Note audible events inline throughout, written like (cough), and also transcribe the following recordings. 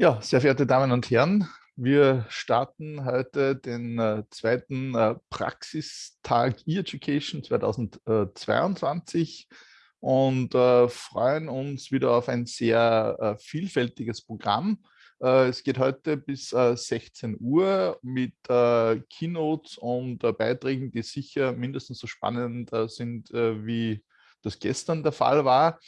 Ja, sehr verehrte Damen und Herren, wir starten heute den äh, zweiten äh, Praxistag E-Education 2022 und äh, freuen uns wieder auf ein sehr äh, vielfältiges Programm. Äh, es geht heute bis 16 äh, Uhr mit Keynotes und Beiträgen, die sicher mindestens so spannend sind, wie das gestern der Fall war.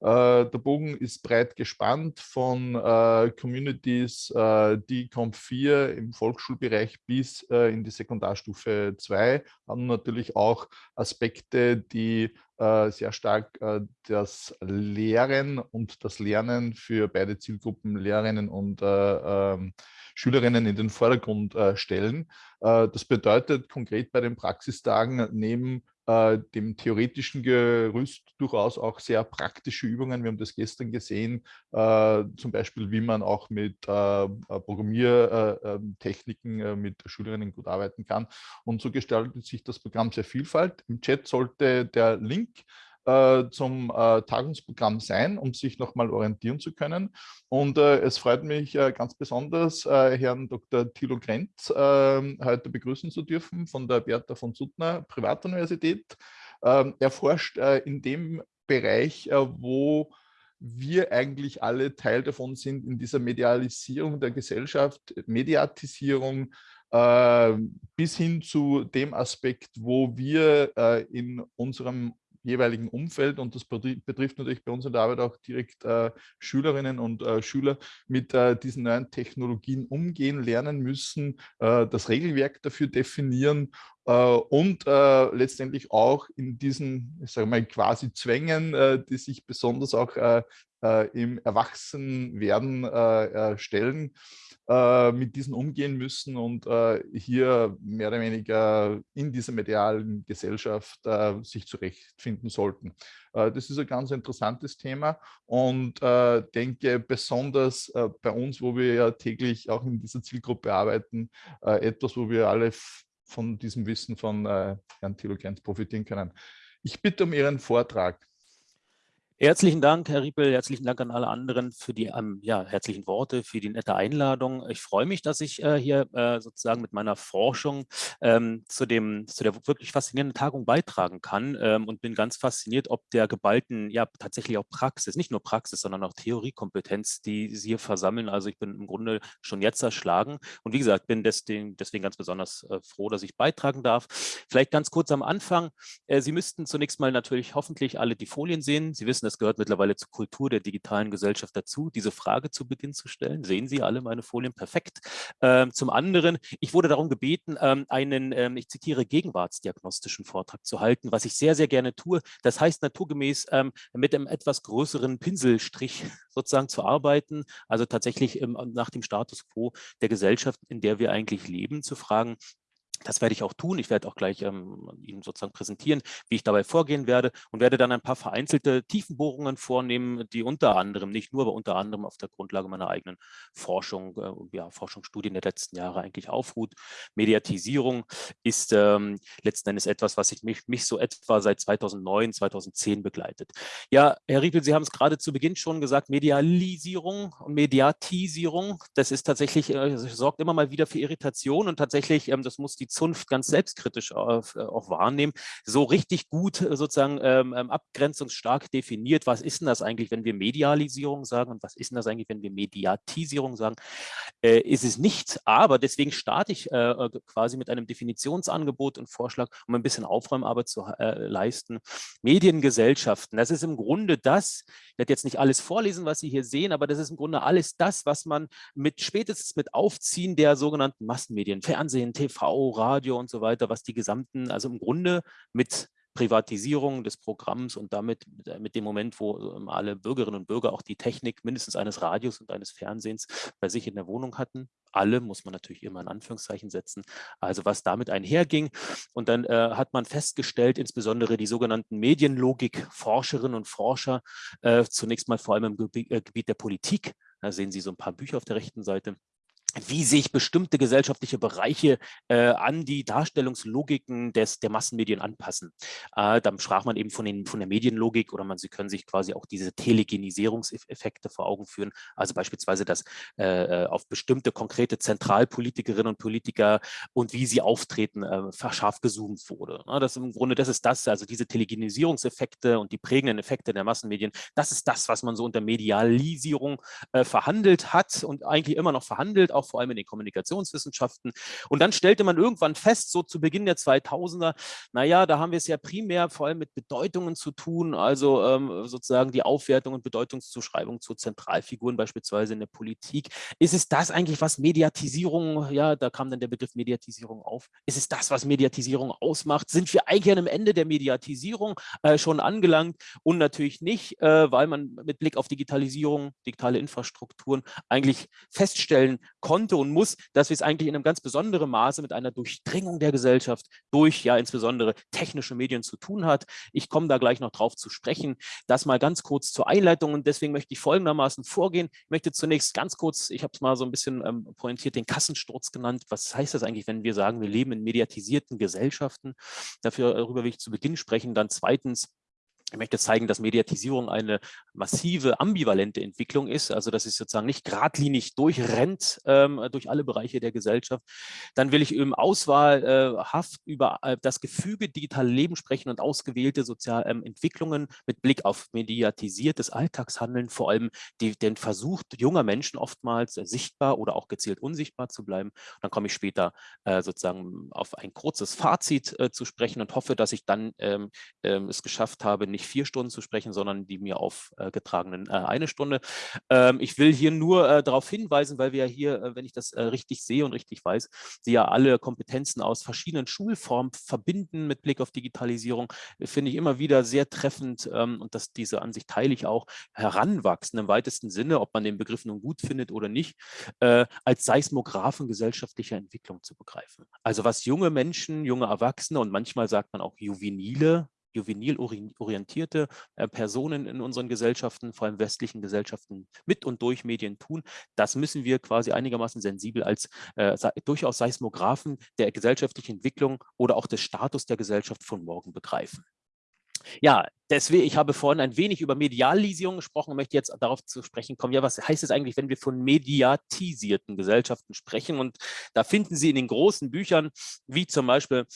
Äh, der Bogen ist breit gespannt von äh, Communities, äh, die Comp 4 im Volksschulbereich bis in die Sekundarstufe 2 haben natürlich auch Aspekte, die sehr stark das Lehren und das Lernen für beide Zielgruppen, Lehrerinnen und ähm, Schülerinnen in den Vordergrund stellen. das bedeutet konkret bei den Praxistagen neben äh, dem theoretischen Gerüst durchaus auch sehr praktische Übungen. Wir haben das gestern gesehen, äh, zum Beispiel, wie man auch mit äh, Programmiertechniken äh, ähm, mit Schülerinnen gut arbeiten kann. Und so gestaltet sich das Programm sehr vielfalt. Im Chat sollte der Link äh, zum äh, Tagungsprogramm sein, um sich nochmal orientieren zu können. Und äh, es freut mich äh, ganz besonders, äh, Herrn Dr. Thilo Grenz ähm, heute begrüßen zu dürfen von der Bertha von Suttner Privatuniversität. Ähm, er forscht in dem Bereich, wo wir eigentlich alle Teil davon sind in dieser Medialisierung der Gesellschaft, Mediatisierung, bis hin zu dem Aspekt, wo wir in unserem jeweiligen Umfeld und das betrifft natürlich bei uns in der Arbeit auch direkt äh, Schülerinnen und äh, Schüler mit äh, diesen neuen Technologien umgehen, lernen müssen, äh, das Regelwerk dafür definieren äh, und äh, letztendlich auch in diesen, ich sage mal, quasi Zwängen, die sich besonders auch im Erwachsenwerden stellen, äh, mit diesen umgehen müssen und äh, hier mehr oder weniger in dieser medialen Gesellschaft äh, sich zurechtfinden sollten. Äh, das ist ein ganz interessantes Thema und äh, denke besonders bei uns, wo wir ja täglich auch in dieser Zielgruppe arbeiten, etwas, wo wir alle von diesem Wissen von Herrn Thilo Grenz profitieren können. Ich bitte um Ihren Vortrag. Herzlichen Dank, Herr Riepel. Herzlichen Dank an alle anderen für die ähm, ja, herzlichen Worte, für die nette Einladung. Ich freue mich, dass ich äh, hier äh, sozusagen mit meiner Forschung ähm, zu, dem, zu der wirklich faszinierenden Tagung beitragen kann ähm, und bin ganz fasziniert, ob der geballten, ja tatsächlich auch Praxis, nicht nur Praxis, sondern auch Theoriekompetenz, die Sie hier versammeln. Also ich bin im Grunde schon jetzt erschlagen und wie gesagt, bin deswegen, deswegen ganz besonders äh, froh, dass ich beitragen darf. Vielleicht ganz kurz am Anfang. Äh, Sie müssten zunächst mal natürlich hoffentlich alle die Folien sehen. Sie wissen, wissen, es gehört mittlerweile zur Kultur der digitalen Gesellschaft dazu, diese Frage zu Beginn zu stellen. Sehen Sie alle meine Folien? Perfekt. Ähm, zum anderen, ich wurde darum gebeten, ähm, einen, ähm, ich zitiere, gegenwartsdiagnostischen Vortrag zu halten, was ich sehr, sehr gerne tue. Das heißt naturgemäß ähm, mit einem etwas größeren Pinselstrich (laughs) sozusagen zu arbeiten, also tatsächlich ähm, nach dem Status quo der Gesellschaft, in der wir eigentlich leben, zu fragen, das werde ich auch tun. Ich werde auch gleich ähm, Ihnen sozusagen präsentieren, wie ich dabei vorgehen werde und werde dann ein paar vereinzelte Tiefenbohrungen vornehmen, die unter anderem, nicht nur, aber unter anderem auf der Grundlage meiner eigenen Forschung, äh, ja, Forschungsstudien der letzten Jahre eigentlich aufruht. Mediatisierung ist ähm, letzten Endes etwas, was ich mich, mich so etwa seit 2009, 2010 begleitet. Ja, Herr Riepel, Sie haben es gerade zu Beginn schon gesagt, Medialisierung und Mediatisierung, das ist tatsächlich, äh, sorgt immer mal wieder für Irritation und tatsächlich, ähm, das muss die Zunft ganz selbstkritisch auf, äh, auch wahrnehmen, so richtig gut äh, sozusagen ähm, ähm, abgrenzungsstark definiert, was ist denn das eigentlich, wenn wir Medialisierung sagen und was ist denn das eigentlich, wenn wir Mediatisierung sagen, äh, ist es nicht, aber deswegen starte ich äh, äh, quasi mit einem Definitionsangebot und Vorschlag, um ein bisschen Aufräumarbeit zu äh, leisten. Mediengesellschaften, das ist im Grunde das, ich werde jetzt nicht alles vorlesen, was Sie hier sehen, aber das ist im Grunde alles das, was man mit spätestens mit Aufziehen der sogenannten Massenmedien, Fernsehen, TV, Radio und so weiter, was die gesamten, also im Grunde mit Privatisierung des Programms und damit äh, mit dem Moment, wo ähm, alle Bürgerinnen und Bürger auch die Technik mindestens eines Radios und eines Fernsehens bei sich in der Wohnung hatten. Alle muss man natürlich immer in Anführungszeichen setzen. Also was damit einherging. Und dann äh, hat man festgestellt, insbesondere die sogenannten Medienlogik-Forscherinnen und Forscher, äh, zunächst mal vor allem im äh, Gebiet der Politik, da sehen Sie so ein paar Bücher auf der rechten Seite, wie sich bestimmte gesellschaftliche Bereiche äh, an die Darstellungslogiken des, der Massenmedien anpassen. Äh, dann sprach man eben von, den, von der Medienlogik oder man, Sie können sich quasi auch diese Telegenisierungseffekte vor Augen führen. Also beispielsweise, dass äh, äh auf bestimmte konkrete Zentralpolitikerinnen und Politiker und wie sie auftreten, äh, scharf gezoomt wurde. Ja, das im Grunde, das ist das, also diese Telegenisierungseffekte und die prägenden Effekte der Massenmedien, das ist das, was man so unter Medialisierung äh, verhandelt hat und eigentlich immer noch verhandelt, auch vor allem in den Kommunikationswissenschaften. Und dann stellte man irgendwann fest, so zu Beginn der 2000er, naja, da haben wir es ja primär vor allem mit Bedeutungen zu tun, also ähm, sozusagen die Aufwertung und Bedeutungszuschreibung zu Zentralfiguren beispielsweise in der Politik. Ist es das eigentlich, was Mediatisierung, ja, da kam dann der Begriff Mediatisierung auf, ist es das, was Mediatisierung ausmacht? Sind wir eigentlich an einem Ende der Mediatisierung äh, schon angelangt? Und natürlich nicht, äh, weil man mit Blick auf Digitalisierung, digitale Infrastrukturen eigentlich feststellen konnte und muss, dass wir es eigentlich in einem ganz besonderen Maße mit einer Durchdringung der Gesellschaft durch ja insbesondere technische Medien zu tun hat. Ich komme da gleich noch drauf zu sprechen. Das mal ganz kurz zur Einleitung und deswegen möchte ich folgendermaßen vorgehen. Ich möchte zunächst ganz kurz, ich habe es mal so ein bisschen ähm, pointiert, den Kassensturz genannt. Was heißt das eigentlich, wenn wir sagen, wir leben in mediatisierten Gesellschaften? Dafür, darüber will ich zu Beginn sprechen. Dann zweitens, ich möchte zeigen, dass Mediatisierung eine massive ambivalente Entwicklung ist, also dass es sozusagen nicht geradlinig durchrennt ähm, durch alle Bereiche der Gesellschaft. Dann will ich im Auswahlhaft äh, über äh, das Gefüge digitale Leben sprechen und ausgewählte soziale ähm, Entwicklungen mit Blick auf mediatisiertes Alltagshandeln, vor allem die, den Versuch junger Menschen oftmals äh, sichtbar oder auch gezielt unsichtbar zu bleiben. Und dann komme ich später äh, sozusagen auf ein kurzes Fazit äh, zu sprechen und hoffe, dass ich dann ähm, ähm es geschafft habe, nicht vier Stunden zu sprechen, sondern die mir aufgetragenen äh, eine Stunde. Ähm, ich will hier nur äh, darauf hinweisen, weil wir ja hier, äh, wenn ich das richtig sehe und richtig weiß, Sie ja alle Kompetenzen aus verschiedenen Schulformen verbinden mit Blick auf Digitalisierung, finde ich immer wieder sehr treffend ähm, und dass diese Ansicht teile ich auch, heranwachsen im weitesten Sinne, ob man den Begriff nun gut findet oder nicht, als Seismographen gesellschaftlicher Entwicklung zu begreifen. Also was junge Menschen, junge Erwachsene und manchmal sagt man auch Juvenile, juvenil orientierte äh, Personen in unseren Gesellschaften, vor allem westlichen Gesellschaften, mit und durch Medien tun. Das müssen wir quasi einigermaßen sensibel als äh, durchaus Seismographen der gesellschaftlichen Entwicklung oder auch des Status der Gesellschaft von morgen begreifen. Ja, deswegen, ich habe vorhin ein wenig über Medialisierung gesprochen und möchte jetzt darauf zu sprechen kommen, ja, was heißt es eigentlich, wenn wir von mediatisierten Gesellschaften sprechen? Und da finden Sie in den großen Büchern, wie zum Beispiel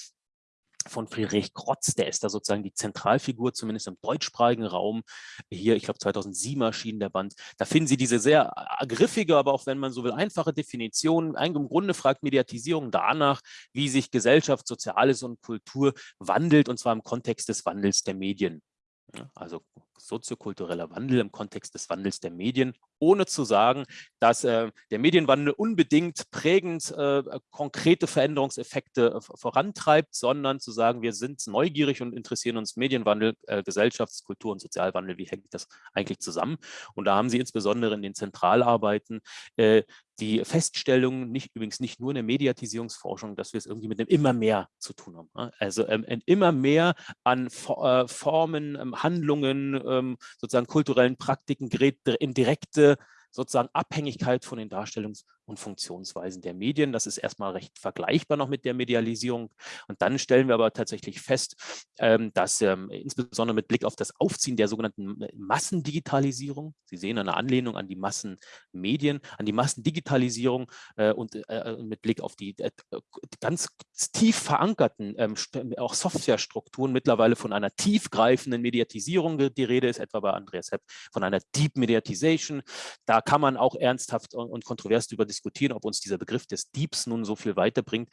von Friedrich Krotz, der ist da sozusagen die Zentralfigur, zumindest im deutschsprachigen Raum. Hier, ich glaube 2007 erschien der Band. Da finden Sie diese sehr griffige, aber auch wenn man so will, einfache Definition. Im Grunde fragt Mediatisierung danach, wie sich Gesellschaft, Soziales und Kultur wandelt, und zwar im Kontext des Wandels der Medien. Also soziokultureller Wandel im Kontext des Wandels der Medien, ohne zu sagen, dass äh, der Medienwandel unbedingt prägend äh, konkrete Veränderungseffekte äh, vorantreibt, sondern zu sagen, wir sind neugierig und interessieren uns Medienwandel, äh, Gesellschafts-, Kultur- und Sozialwandel, wie hängt das eigentlich zusammen? Und da haben Sie insbesondere in den Zentralarbeiten äh, die Feststellung, nicht, übrigens nicht nur in der Mediatisierungsforschung, dass wir es irgendwie mit einem immer mehr zu tun haben. Ne? Also ähm, immer mehr an äh, Formen, ähm, Handlungen, ähm, sozusagen kulturellen Praktiken in direkte sozusagen Abhängigkeit von den Darstellungs- und Funktionsweisen der Medien. Das ist erstmal recht vergleichbar noch mit der Medialisierung. Und dann stellen wir aber tatsächlich fest, ähm, dass ähm, insbesondere mit Blick auf das Aufziehen der sogenannten Massendigitalisierung, Sie sehen eine Anlehnung an die Massenmedien, an die Massendigitalisierung äh, und äh, mit Blick auf die äh, ganz tief verankerten ähm, auch Softwarestrukturen mittlerweile von einer tiefgreifenden Mediatisierung die Rede ist, etwa bei Andreas Hepp von einer Deep Mediatization. Da kann man auch ernsthaft und kontrovers darüber diskutieren, diskutieren, ob uns dieser Begriff des Diebs nun so viel weiterbringt.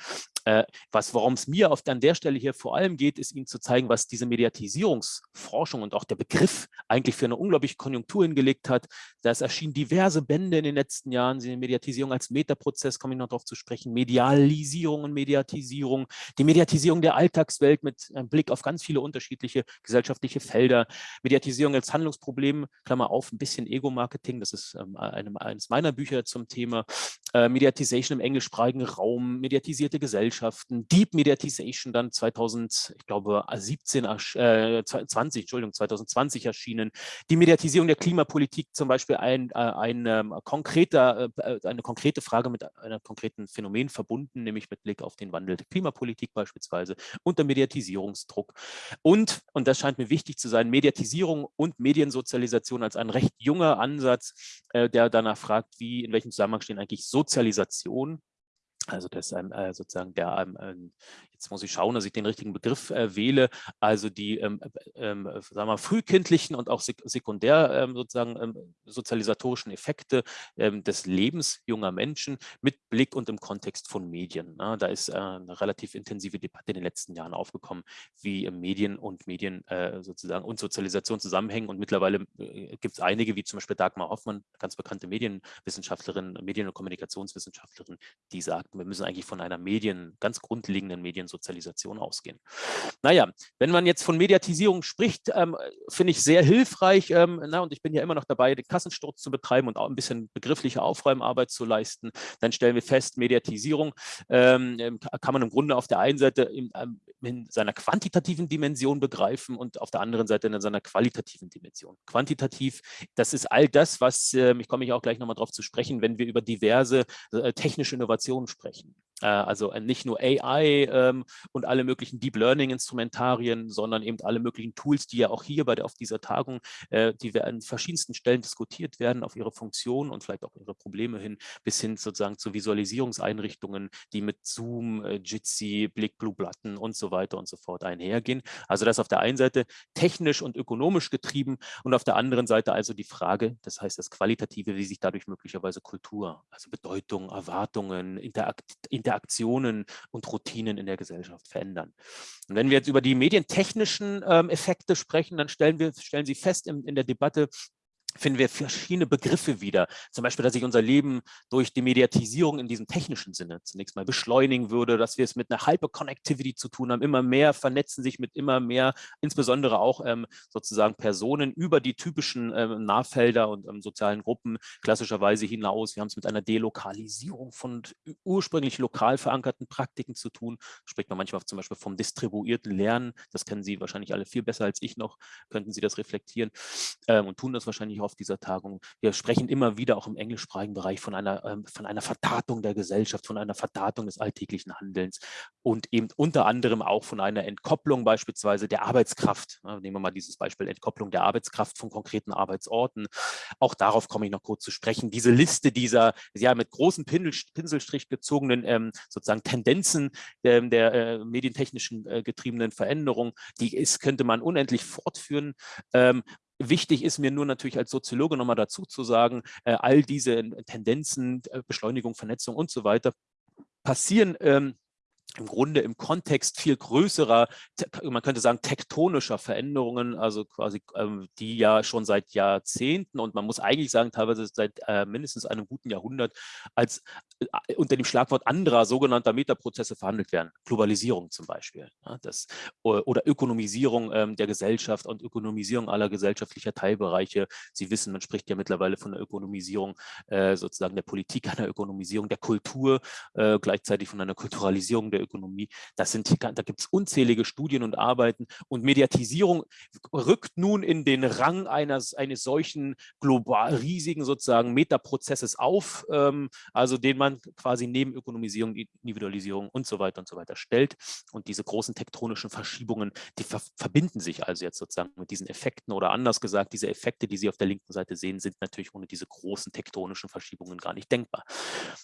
Äh, was, worum es mir auf, an der Stelle hier vor allem geht, ist Ihnen zu zeigen, was diese Mediatisierungsforschung und auch der Begriff eigentlich für eine unglaubliche Konjunktur hingelegt hat. Das erschienen diverse Bände in den letzten Jahren, die Mediatisierung als Metaprozess, komme ich noch darauf zu sprechen, Medialisierung und Mediatisierung, die Mediatisierung der Alltagswelt mit einem Blick auf ganz viele unterschiedliche gesellschaftliche Felder, Mediatisierung als Handlungsproblem, Klammer auf, ein bisschen Ego-Marketing, das ist ähm, eines meiner Bücher zum Thema, äh, Mediatization im englischsprachigen Raum, mediatisierte Gesellschaften, Deep Mediatization dann 2000, ich glaube 17, äh, 20, Entschuldigung, 2020 erschienen, die Mediatisierung der Klimapolitik zum Beispiel ein, äh, ein ähm, konkreter, äh, eine konkrete Frage mit einem konkreten Phänomen verbunden, nämlich mit Blick auf den Wandel der Klimapolitik beispielsweise und der Mediatisierungsdruck. Und, und das scheint mir wichtig zu sein, Mediatisierung und Mediensozialisation als ein recht junger Ansatz, äh, der danach fragt, wie, in welchem Zusammenhang stehen eigentlich Sozialisation also das ähm, äh, sozusagen der, ähm, jetzt muss ich schauen, dass ich den richtigen Begriff äh, wähle, also die ähm, ähm, sagen wir, frühkindlichen und auch sek sekundär ähm, sozusagen ähm, sozialisatorischen Effekte ähm, des Lebens junger Menschen mit Blick und im Kontext von Medien. Na, da ist äh, eine relativ intensive Debatte in den letzten Jahren aufgekommen, wie Medien und Medien äh, sozusagen und Sozialisation zusammenhängen und mittlerweile äh, gibt es einige, wie zum Beispiel Dagmar Hoffmann, ganz bekannte Medienwissenschaftlerin, Medien- und Kommunikationswissenschaftlerin, die sagt, wir müssen eigentlich von einer Medien, ganz grundlegenden Mediensozialisation ausgehen. Naja, wenn man jetzt von Mediatisierung spricht, ähm, finde ich sehr hilfreich, ähm, na, und ich bin ja immer noch dabei, den Kassensturz zu betreiben und auch ein bisschen begriffliche Aufräumarbeit zu leisten, dann stellen wir fest, Mediatisierung ähm, ähm kann man im Grunde auf der einen Seite in, ähm, in, seiner quantitativen Dimension begreifen und auf der anderen Seite in seiner qualitativen Dimension. Quantitativ, das ist all das, was, äh, ich komme ich auch gleich nochmal darauf zu sprechen, wenn wir über diverse äh, technische Innovationen sprechen sprechen. Äh, also äh, nicht nur AI ähm, und alle möglichen Deep Learning Instrumentarien, sondern eben alle möglichen Tools, die ja auch hier bei der, auf dieser Tagung, äh, die wir an verschiedensten Stellen diskutiert werden, auf ihre Funktion und vielleicht auch ihre Probleme hin, bis hin sozusagen zu Visualisierungseinrichtungen, die mit Zoom, Jitsi, Blick, Blue Button und so weiter und so fort einhergehen. Also das auf der einen Seite technisch und ökonomisch getrieben und auf der anderen Seite also die Frage, das heißt das Qualitative, wie sich dadurch möglicherweise Kultur, also Bedeutung, Erwartungen, Interakt Interaktionen und Routinen in der Gesellschaft verändern. Und wenn wir jetzt über die medientechnischen ähm, Effekte sprechen, dann stellen, wir, stellen Sie fest in, in der Debatte, finden wir verschiedene Begriffe wieder. Zum Beispiel, dass sich unser Leben durch die Mediatisierung in diesem technischen Sinne zunächst mal beschleunigen würde, dass wir es mit einer Hyperconnectivity zu tun haben. Immer mehr vernetzen sich mit immer mehr, insbesondere auch ähm, sozusagen Personen über die typischen ähm, Nahfelder und ähm, sozialen Gruppen klassischerweise hinaus. Wir haben es mit einer Delokalisierung von ursprünglich lokal verankerten Praktiken zu tun. Spricht man manchmal zum Beispiel vom distribuierten Lernen. Das kennen Sie wahrscheinlich alle viel besser als ich noch. Könnten Sie das reflektieren ähm, und tun das wahrscheinlich auch auf dieser Tagung. Wir sprechen immer wieder auch im englischsprachigen Bereich von einer, ähm, von einer Verdatung der Gesellschaft, von einer Verdatung des alltäglichen Handelns und eben unter anderem auch von einer Entkopplung beispielsweise der Arbeitskraft. Nehmen wir mal dieses Beispiel Entkopplung der Arbeitskraft von konkreten Arbeitsorten. Auch darauf komme ich noch kurz zu sprechen. Diese Liste dieser ja mit großem Pinselstrich gezogenen ähm, sozusagen Tendenzen ähm, der äh, medientechnischen äh, getriebenen Veränderung, die ist, könnte man unendlich fortführen. Wichtig ist mir nur natürlich als Soziologe nochmal dazu zu sagen, äh, all diese Tendenzen, äh, Beschleunigung, Vernetzung und so weiter passieren ähm, im Grunde im Kontext viel größerer, man könnte sagen, tektonischer Veränderungen, also quasi ähm, die ja schon seit Jahrzehnten und man muss eigentlich sagen, teilweise seit äh, mindestens einem guten Jahrhundert als äh, unter dem Schlagwort anderer sogenannter Metaprozesse verhandelt werden. Globalisierung zum Beispiel. Das, oder Ökonomisierung ähm, der Gesellschaft und Ökonomisierung aller gesellschaftlicher Teilbereiche. Sie wissen, man spricht ja mittlerweile von der Ökonomisierung äh, sozusagen der Politik, einer Ökonomisierung der Kultur, äh, gleichzeitig von einer Kulturalisierung der Ökonomie. Das sind, da gibt es unzählige Studien und Arbeiten und Mediatisierung rückt nun in den Rang eines, eines solchen global riesigen sozusagen Metaprozesses auf, ähm, also den man quasi neben Ökonomisierung, Individualisierung und so weiter und so weiter stellt. Und diese großen tektonischen Verschiebungen, die ver verbinden sich also jetzt sozusagen mit diesen Effekten oder anders gesagt, diese Effekte, die Sie auf der linken Seite sehen, sind natürlich ohne diese großen tektonischen Verschiebungen gar nicht denkbar.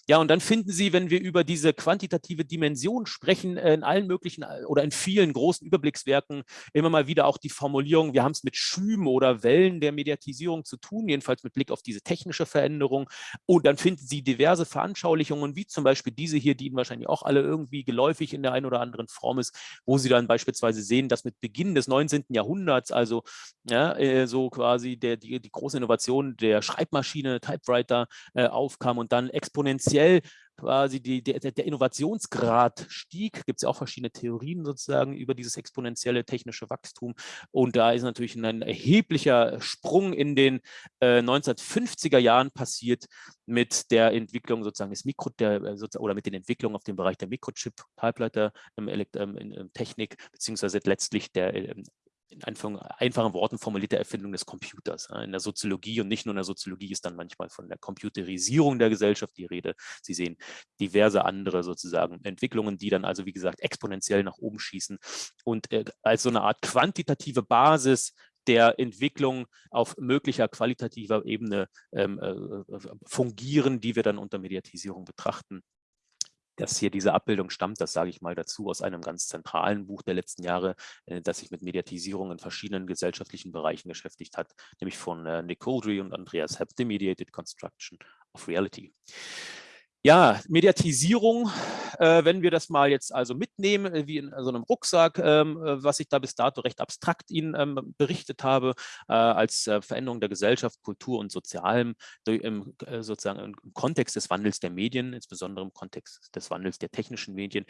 Ja, und dann finden Sie, wenn wir über diese quantitative Dimension sprechen äh, in allen möglichen äh, oder in vielen großen Überblickswerken immer mal wieder auch die Formulierung, wir haben es mit Schüben oder Wellen der Mediatisierung zu tun, jedenfalls mit Blick auf diese technische Veränderung. Und dann finden Sie diverse Veranschaulichungen, wie zum Beispiel diese hier, die Ihnen wahrscheinlich auch alle irgendwie geläufig in der einen oder anderen Form ist, wo Sie dann beispielsweise sehen, dass mit Beginn des 19. Jahrhunderts, also ja, äh, so quasi der, die, die große Innovation der Schreibmaschine, Typewriter äh, aufkam und dann exponentiell quasi die, der, der Innovationsgrad stieg, gibt es ja auch verschiedene Theorien sozusagen über dieses exponentielle technische Wachstum. Und da ist natürlich ein erheblicher Sprung in den äh, 1950er Jahren passiert mit der Entwicklung sozusagen des Mikro, der, äh, oder mit den Entwicklungen auf dem Bereich der Mikrochip, Halbleiter, ähm, ähm, Technik, beziehungsweise letztlich der ähm, in einfachen Worten formulierte Erfindung des Computers. In der Soziologie und nicht nur in der Soziologie ist dann manchmal von der Computerisierung der Gesellschaft die Rede. Sie sehen diverse andere sozusagen Entwicklungen, die dann also wie gesagt exponentiell nach oben schießen und äh, als so eine Art quantitative Basis der Entwicklung auf möglicher qualitativer Ebene ähm, äh, äh fungieren, die wir dann unter Mediatisierung betrachten dass hier diese Abbildung stammt, das sage ich mal dazu, aus einem ganz zentralen Buch der letzten Jahre, äh, das sich mit Mediatisierung in verschiedenen gesellschaftlichen Bereichen beschäftigt hat, nämlich von äh, Nick Coldry und Andreas Hepp, The Mediated Construction of Reality. Ja, Mediatisierung, äh, wenn wir das mal jetzt also mitnehmen, äh, wie in so einem Rucksack, ähm, äh, was ich da bis dato recht abstrakt Ihnen ähm, berichtet habe, äh, als äh, Veränderung der Gesellschaft, Kultur und Sozialem, im, äh, sozusagen im Kontext des Wandels der Medien, insbesondere im Kontext des Wandels der technischen Medien,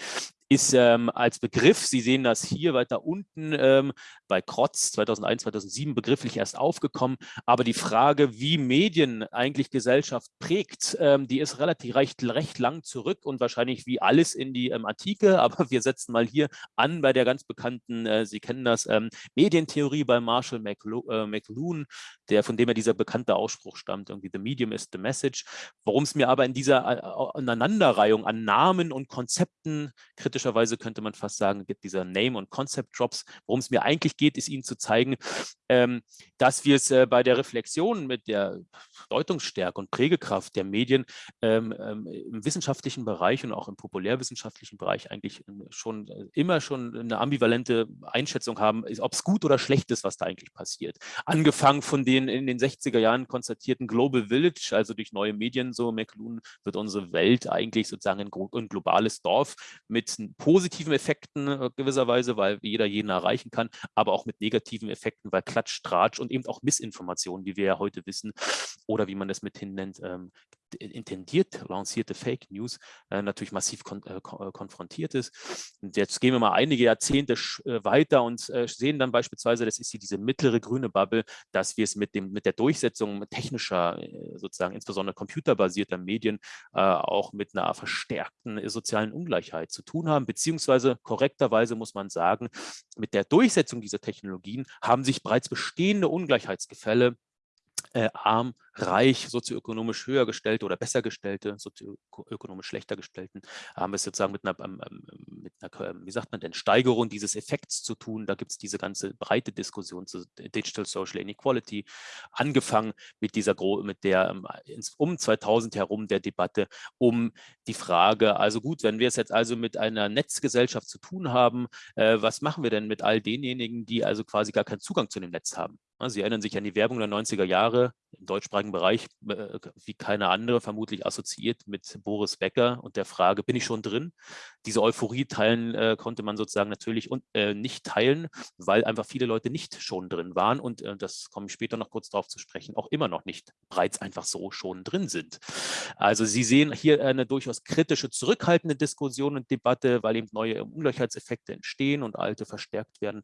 ist ähm, als Begriff, Sie sehen das hier weiter unten ähm, bei Krotz 2001, 2007 begrifflich erst aufgekommen, aber die Frage, wie Medien eigentlich Gesellschaft prägt, ähm, die ist relativ recht recht lang zurück und wahrscheinlich wie alles in die ähm, Antike, (laughs) aber wir setzen mal hier an bei der ganz bekannten, äh, Sie kennen das, ähm, Medientheorie bei Marshall äh, McLuhan, der, von dem ja dieser bekannte Ausspruch stammt, irgendwie the medium is the message. Worum es mir aber in dieser äh, Aneinanderreihung an Namen und Konzepten, kritischerweise könnte man fast sagen, gibt dieser Name- und Concept-Drops, worum es mir eigentlich geht, ist Ihnen zu zeigen, ähm, dass wir es äh, bei der Reflexion mit der Deutungsstärke und Prägekraft der Medien ähm, ähm, im wissenschaftlichen Bereich und auch im populärwissenschaftlichen Bereich eigentlich schon äh, immer schon eine ambivalente Einschätzung haben, ob es gut oder schlecht ist, was da eigentlich passiert. Angefangen von den in den 60er Jahren konstatierten Global Village, also durch neue Medien, so McLuhan, wird unsere Welt eigentlich sozusagen ein globales Dorf mit positiven Effekten äh, gewisserweise, weil jeder jeden erreichen kann, aber auch mit negativen Effekten, weil Klatsch, Tratsch und eben auch Missinformationen, wie wir ja heute wissen, oder wie man das mithin nennt, ähm, intendiert lancierte Fake News äh, natürlich massiv kon äh, äh, konfrontiert ist. Und jetzt gehen wir mal einige Jahrzehnte äh, weiter und äh, sehen dann beispielsweise, das ist hier diese mittlere grüne Bubble, dass wir es mit, dem, mit der Durchsetzung technischer, äh, sozusagen insbesondere computerbasierter Medien auch mit einer verstärkten sozialen Ungleichheit zu tun haben, beziehungsweise korrekterweise muss man sagen, mit der Durchsetzung dieser Technologien haben sich bereits bestehende Ungleichheitsgefälle äh, arm, reich, sozioökonomisch höher gestellte oder besser gestellte, sozioökonomisch schlechter gestellten, haben wir es sozusagen mit einer, ähm, ähm, mit einer, ähm, wie sagt man denn, Steigerung dieses Effekts zu tun. Da gibt es diese ganze breite Diskussion zu Digital Social Inequality, angefangen mit dieser, mit der um 2000 herum der Debatte um die Frage, also gut, wenn wir es jetzt also mit einer Netzgesellschaft zu tun haben, äh, was machen wir denn mit all denjenigen, die also quasi gar keinen Zugang zu dem Netz haben? Sie erinnern sich an die Werbung der 90er Jahre im deutschsprachigen Bereich, äh, wie keine andere, vermutlich assoziiert mit Boris Becker und der Frage, bin ich schon drin? Diese Euphorie teilen äh, konnte man sozusagen natürlich und, äh, nicht teilen, weil einfach viele Leute nicht schon drin waren und äh, das komme ich später noch kurz darauf zu sprechen, auch immer noch nicht bereits einfach so schon drin sind. Also Sie sehen hier eine durchaus kritische, zurückhaltende Diskussion und Debatte, weil eben neue Ungleichheitseffekte entstehen und alte verstärkt werden.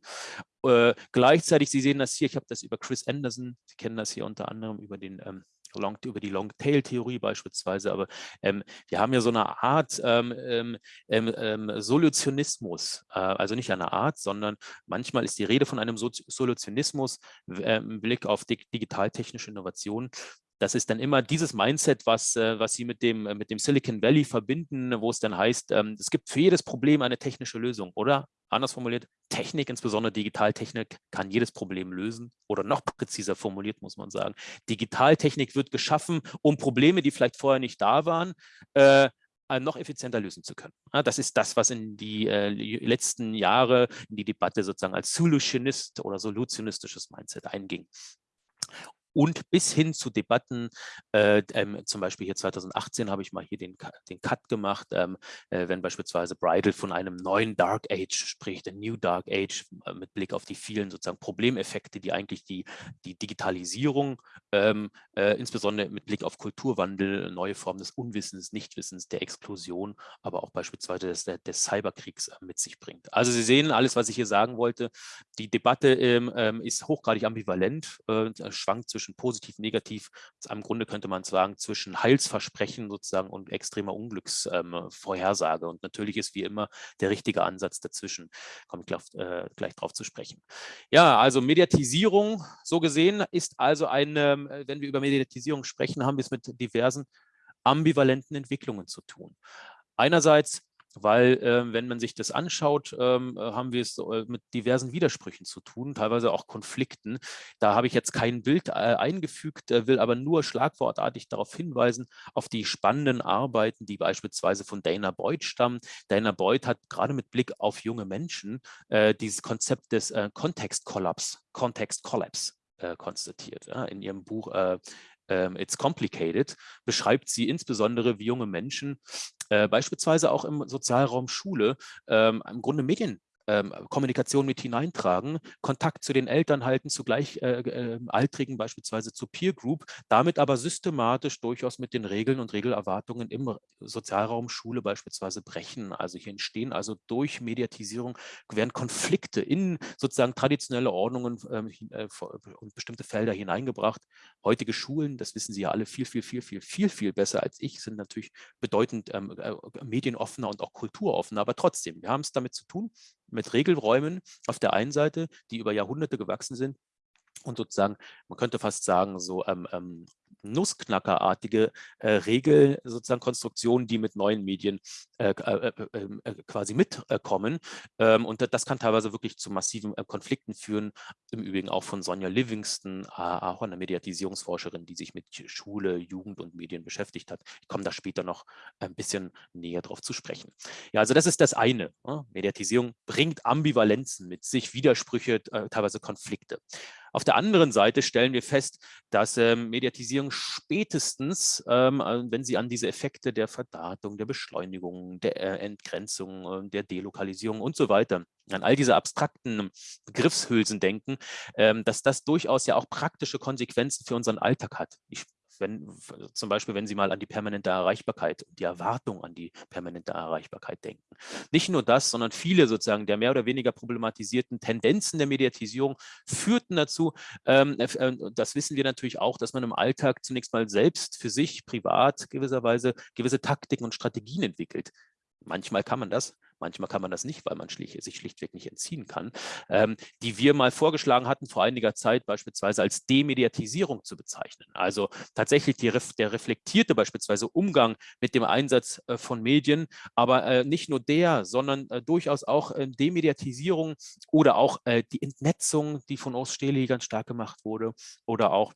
Äh, gleichzeitig, Sie sehen das hier, ich habe das über Chris Anderson, Sie kennen das hier unter anderem über den ähm, Long, über die Long-Tail-Theorie beispielsweise, aber ähm, wir haben ja so eine Art ähm, ähm, ähm, ähm Solutionismus, äh, also nicht eine Art, sondern manchmal ist die Rede von einem so Solutionismus äh, im Blick auf dig digital-technische Innovation, das ist dann immer dieses Mindset, was, äh, was Sie mit dem, mit dem Silicon Valley verbinden, wo es dann heißt, ähm, es gibt für jedes Problem eine technische Lösung, oder? Anders formuliert, Technik, insbesondere Digitaltechnik, kann jedes Problem lösen oder noch präziser formuliert, muss man sagen. Digitaltechnik wird geschaffen, um Probleme, die vielleicht vorher nicht da waren, äh, noch effizienter lösen zu können. Das ist das, was in die äh, letzten Jahre in die Debatte sozusagen als Solutionist oder solutionistisches Mindset einging. Und bis hin zu Debatten, äh, ähm, zum Beispiel hier 2018 habe ich mal hier den, den Cut gemacht, ähm, äh, wenn beispielsweise Bridal von einem neuen Dark Age spricht, ein New Dark Age äh, mit Blick auf die vielen sozusagen Problemeffekte, die eigentlich die, die Digitalisierung, ähm, äh, insbesondere mit Blick auf Kulturwandel, neue Formen des Unwissens, Nichtwissens, der Explosion, aber auch beispielsweise des, des Cyberkriegs äh, mit sich bringt. Also Sie sehen alles, was ich hier sagen wollte. Die Debatte ähm, ähm ist hochgradig ambivalent, äh, schwankt zwischen positiv, negativ. Im Grunde könnte man sagen, zwischen Heilsversprechen sozusagen und extremer Unglücksvorhersage. Ähm, und natürlich ist wie immer der richtige Ansatz dazwischen. Komme ich gleich, äh, gleich drauf zu sprechen. Ja, also Mediatisierung, so gesehen, ist also eine, wenn wir über Mediatisierung sprechen, haben wir es mit diversen ambivalenten Entwicklungen zu tun. Einerseits weil äh, wenn man sich das anschaut, ähm, äh, haben wir es äh, mit diversen Widersprüchen zu tun, teilweise auch Konflikten. Da habe ich jetzt kein Bild äh, eingefügt, äh, will aber nur schlagwortartig darauf hinweisen, auf die spannenden Arbeiten, die beispielsweise von Dana Boyd stammen. Dana Boyd hat gerade mit Blick auf junge Menschen dieses Konzept des Context Collapse konstatiert. Ja, in ihrem Buch ähm, It's Complicated, beschreibt sie insbesondere, wie junge Menschen äh, beispielsweise auch im Sozialraum Schule ähm, im Grunde Medien ähm, Kommunikation mit hineintragen, Kontakt zu den Eltern halten, zu Gleichaltrigen, äh, beispielsweise zu Peer Group, damit aber systematisch durchaus mit den Regeln und Regelerwartungen im Sozialraum Schule beispielsweise brechen. Also hier entstehen also durch Mediatisierung werden Konflikte in sozusagen traditionelle Ordnungen ähm, äh, und bestimmte Felder hineingebracht. Heutige Schulen, das wissen Sie ja alle viel, viel, viel, viel, viel, viel besser als ich, sind natürlich bedeutend ähm, äh, medienoffener und auch kulturoffener, aber trotzdem, wir haben es damit zu tun, mit Regelräumen auf der einen Seite, die über Jahrhunderte gewachsen sind. Und sozusagen, man könnte fast sagen, so ähm, ähm, Nussknackerartige äh, Regel, sozusagen Konstruktionen, die mit neuen Medien äh, äh, äh ähm, äh quasi mitkommen. Ähm, und das kann teilweise wirklich zu massiven äh, Konflikten führen. Im Übrigen auch von Sonja Livingston, auch einer Mediatisierungsforscherin, die sich mit Schule, Jugend und Medien beschäftigt hat. Ich komme da später noch ein bisschen näher drauf zu sprechen. Ja, also das ist das eine. Ne? Mediatisierung bringt Ambivalenzen mit sich, Widersprüche, teilweise Konflikte. Auf der anderen Seite stellen wir fest, dass ähm, Mediatisierung spätestens, ähm, äh, wenn Sie an diese Effekte der Verdatung, der Beschleunigung, der äh, Entgrenzung, äh, der Delokalisierung und so weiter, an all diese abstrakten Begriffshülsen denken, ähm, dass das durchaus ja auch praktische Konsequenzen für unseren Alltag hat. Ich wenn, zum Beispiel, wenn Sie mal an die permanente Erreichbarkeit, die Erwartung an die permanente Erreichbarkeit denken. Nicht nur das, sondern viele sozusagen der mehr oder weniger problematisierten Tendenzen der Mediatisierung führten dazu, ähm, äh, das wissen wir natürlich auch, dass man im Alltag zunächst mal selbst für sich privat gewisserweise gewisse Taktiken und Strategien entwickelt. Manchmal kann man das, manchmal kann man das nicht, weil man schlicht, sich schlichtweg nicht entziehen kann, ähm, die wir mal vorgeschlagen hatten vor einiger Zeit beispielsweise als Demediatisierung zu bezeichnen. Also tatsächlich die, der reflektierte beispielsweise Umgang mit dem Einsatz äh, von Medien, aber äh, nicht nur der, sondern äh, durchaus auch äh, Demediatisierung oder auch äh, die Entnetzung, die von Urs Stehli ganz stark gemacht wurde oder auch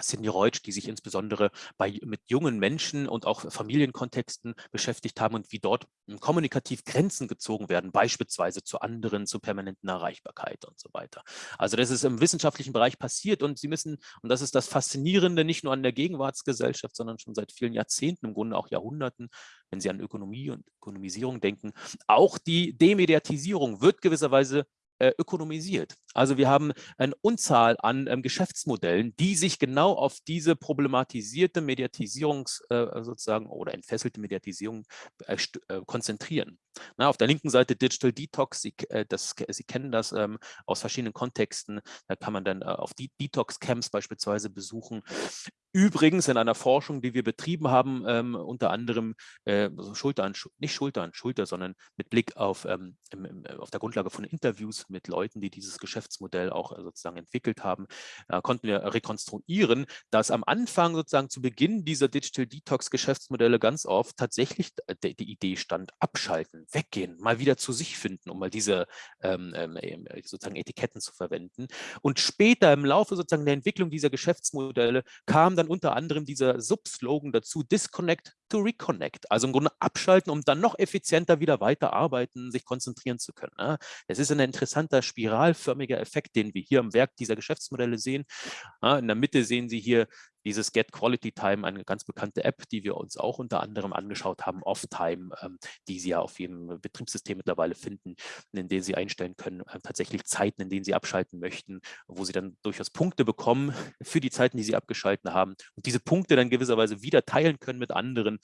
Sidney Reutsch, die sich insbesondere bei, mit jungen Menschen und auch Familienkontexten beschäftigt haben und wie dort hm, kommunikativ Grenzen gezogen werden, beispielsweise zu anderen, zur permanenten Erreichbarkeit und so weiter. Also das ist im wissenschaftlichen Bereich passiert und Sie müssen, und das ist das Faszinierende, nicht nur an der Gegenwartsgesellschaft, sondern schon seit vielen Jahrzehnten, im Grunde auch Jahrhunderten, wenn Sie an Ökonomie und Ökonomisierung denken, auch die Demediatisierung wird gewisserweise ökonomisiert. Also wir haben eine Unzahl an ähm, Geschäftsmodellen, die sich genau auf diese problematisierte Mediatisierungs äh, sozusagen oder entfesselte Mediatisierung äh, äh, konzentrieren. Na, auf der linken Seite Digital Detox, Sie, äh, das, Sie kennen das ähm, aus verschiedenen Kontexten, da kann man dann äh, auf die Detox-Camps beispielsweise besuchen. Übrigens in einer Forschung, die wir betrieben haben, ähm, unter anderem äh, Schulter an, nicht Schulter an Schulter, sondern mit Blick auf, ähm, im, auf der Grundlage von Interviews mit Leuten, die dieses Geschäftsmodell auch äh, sozusagen entwickelt haben, äh, konnten wir rekonstruieren, dass am Anfang sozusagen zu Beginn dieser Digital Detox Geschäftsmodelle ganz oft tatsächlich die, die Idee stand, abschalten, weggehen, mal wieder zu sich finden, um mal diese ähm, ähm äh, sozusagen Etiketten zu verwenden. Und später im Laufe sozusagen der Entwicklung dieser Geschäftsmodelle kam dann unter anderem dieser Subslogan dazu, Disconnect to Reconnect. Also im Grunde abschalten, um dann noch effizienter wieder weiterarbeiten, sich konzentrieren zu können. Ne? Es ist ein interessanter spiralförmiger Effekt, den wir hier am Werk dieser Geschäftsmodelle sehen. In der Mitte sehen Sie hier dieses Get Quality Time, eine ganz bekannte App, die wir uns auch unter anderem angeschaut haben, Off-Time, ähm, die Sie ja auf jedem Betriebssystem mittlerweile finden, in denen Sie einstellen können, äh, tatsächlich Zeiten, in denen Sie abschalten möchten, wo Sie dann durchaus Punkte bekommen (laughs) für die Zeiten, die Sie abgeschalten haben und diese Punkte dann gewisserweise wieder teilen können mit anderen.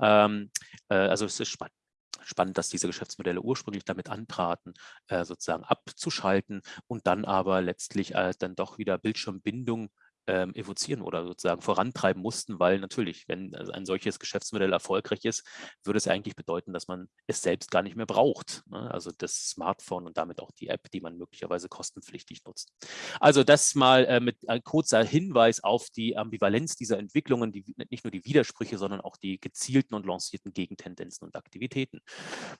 Ähm, äh, also es ist spannend spannend, dass diese Geschäftsmodelle ursprünglich damit antraten, äh, sozusagen abzuschalten und dann aber letztlich äh, dann doch wieder Bildschirmbindung ähm, evozieren oder sozusagen vorantreiben mussten, weil natürlich, wenn ein solches Geschäftsmodell erfolgreich ist, würde es eigentlich bedeuten, dass man es selbst gar nicht mehr braucht. Ne? Also das Smartphone und damit auch die App, die man möglicherweise kostenpflichtig nutzt. Also das mal äh, mit ein kurzer Hinweis auf die Ambivalenz dieser Entwicklungen, die, nicht nur die Widersprüche, sondern auch die gezielten und lancierten Gegentendenzen und Aktivitäten.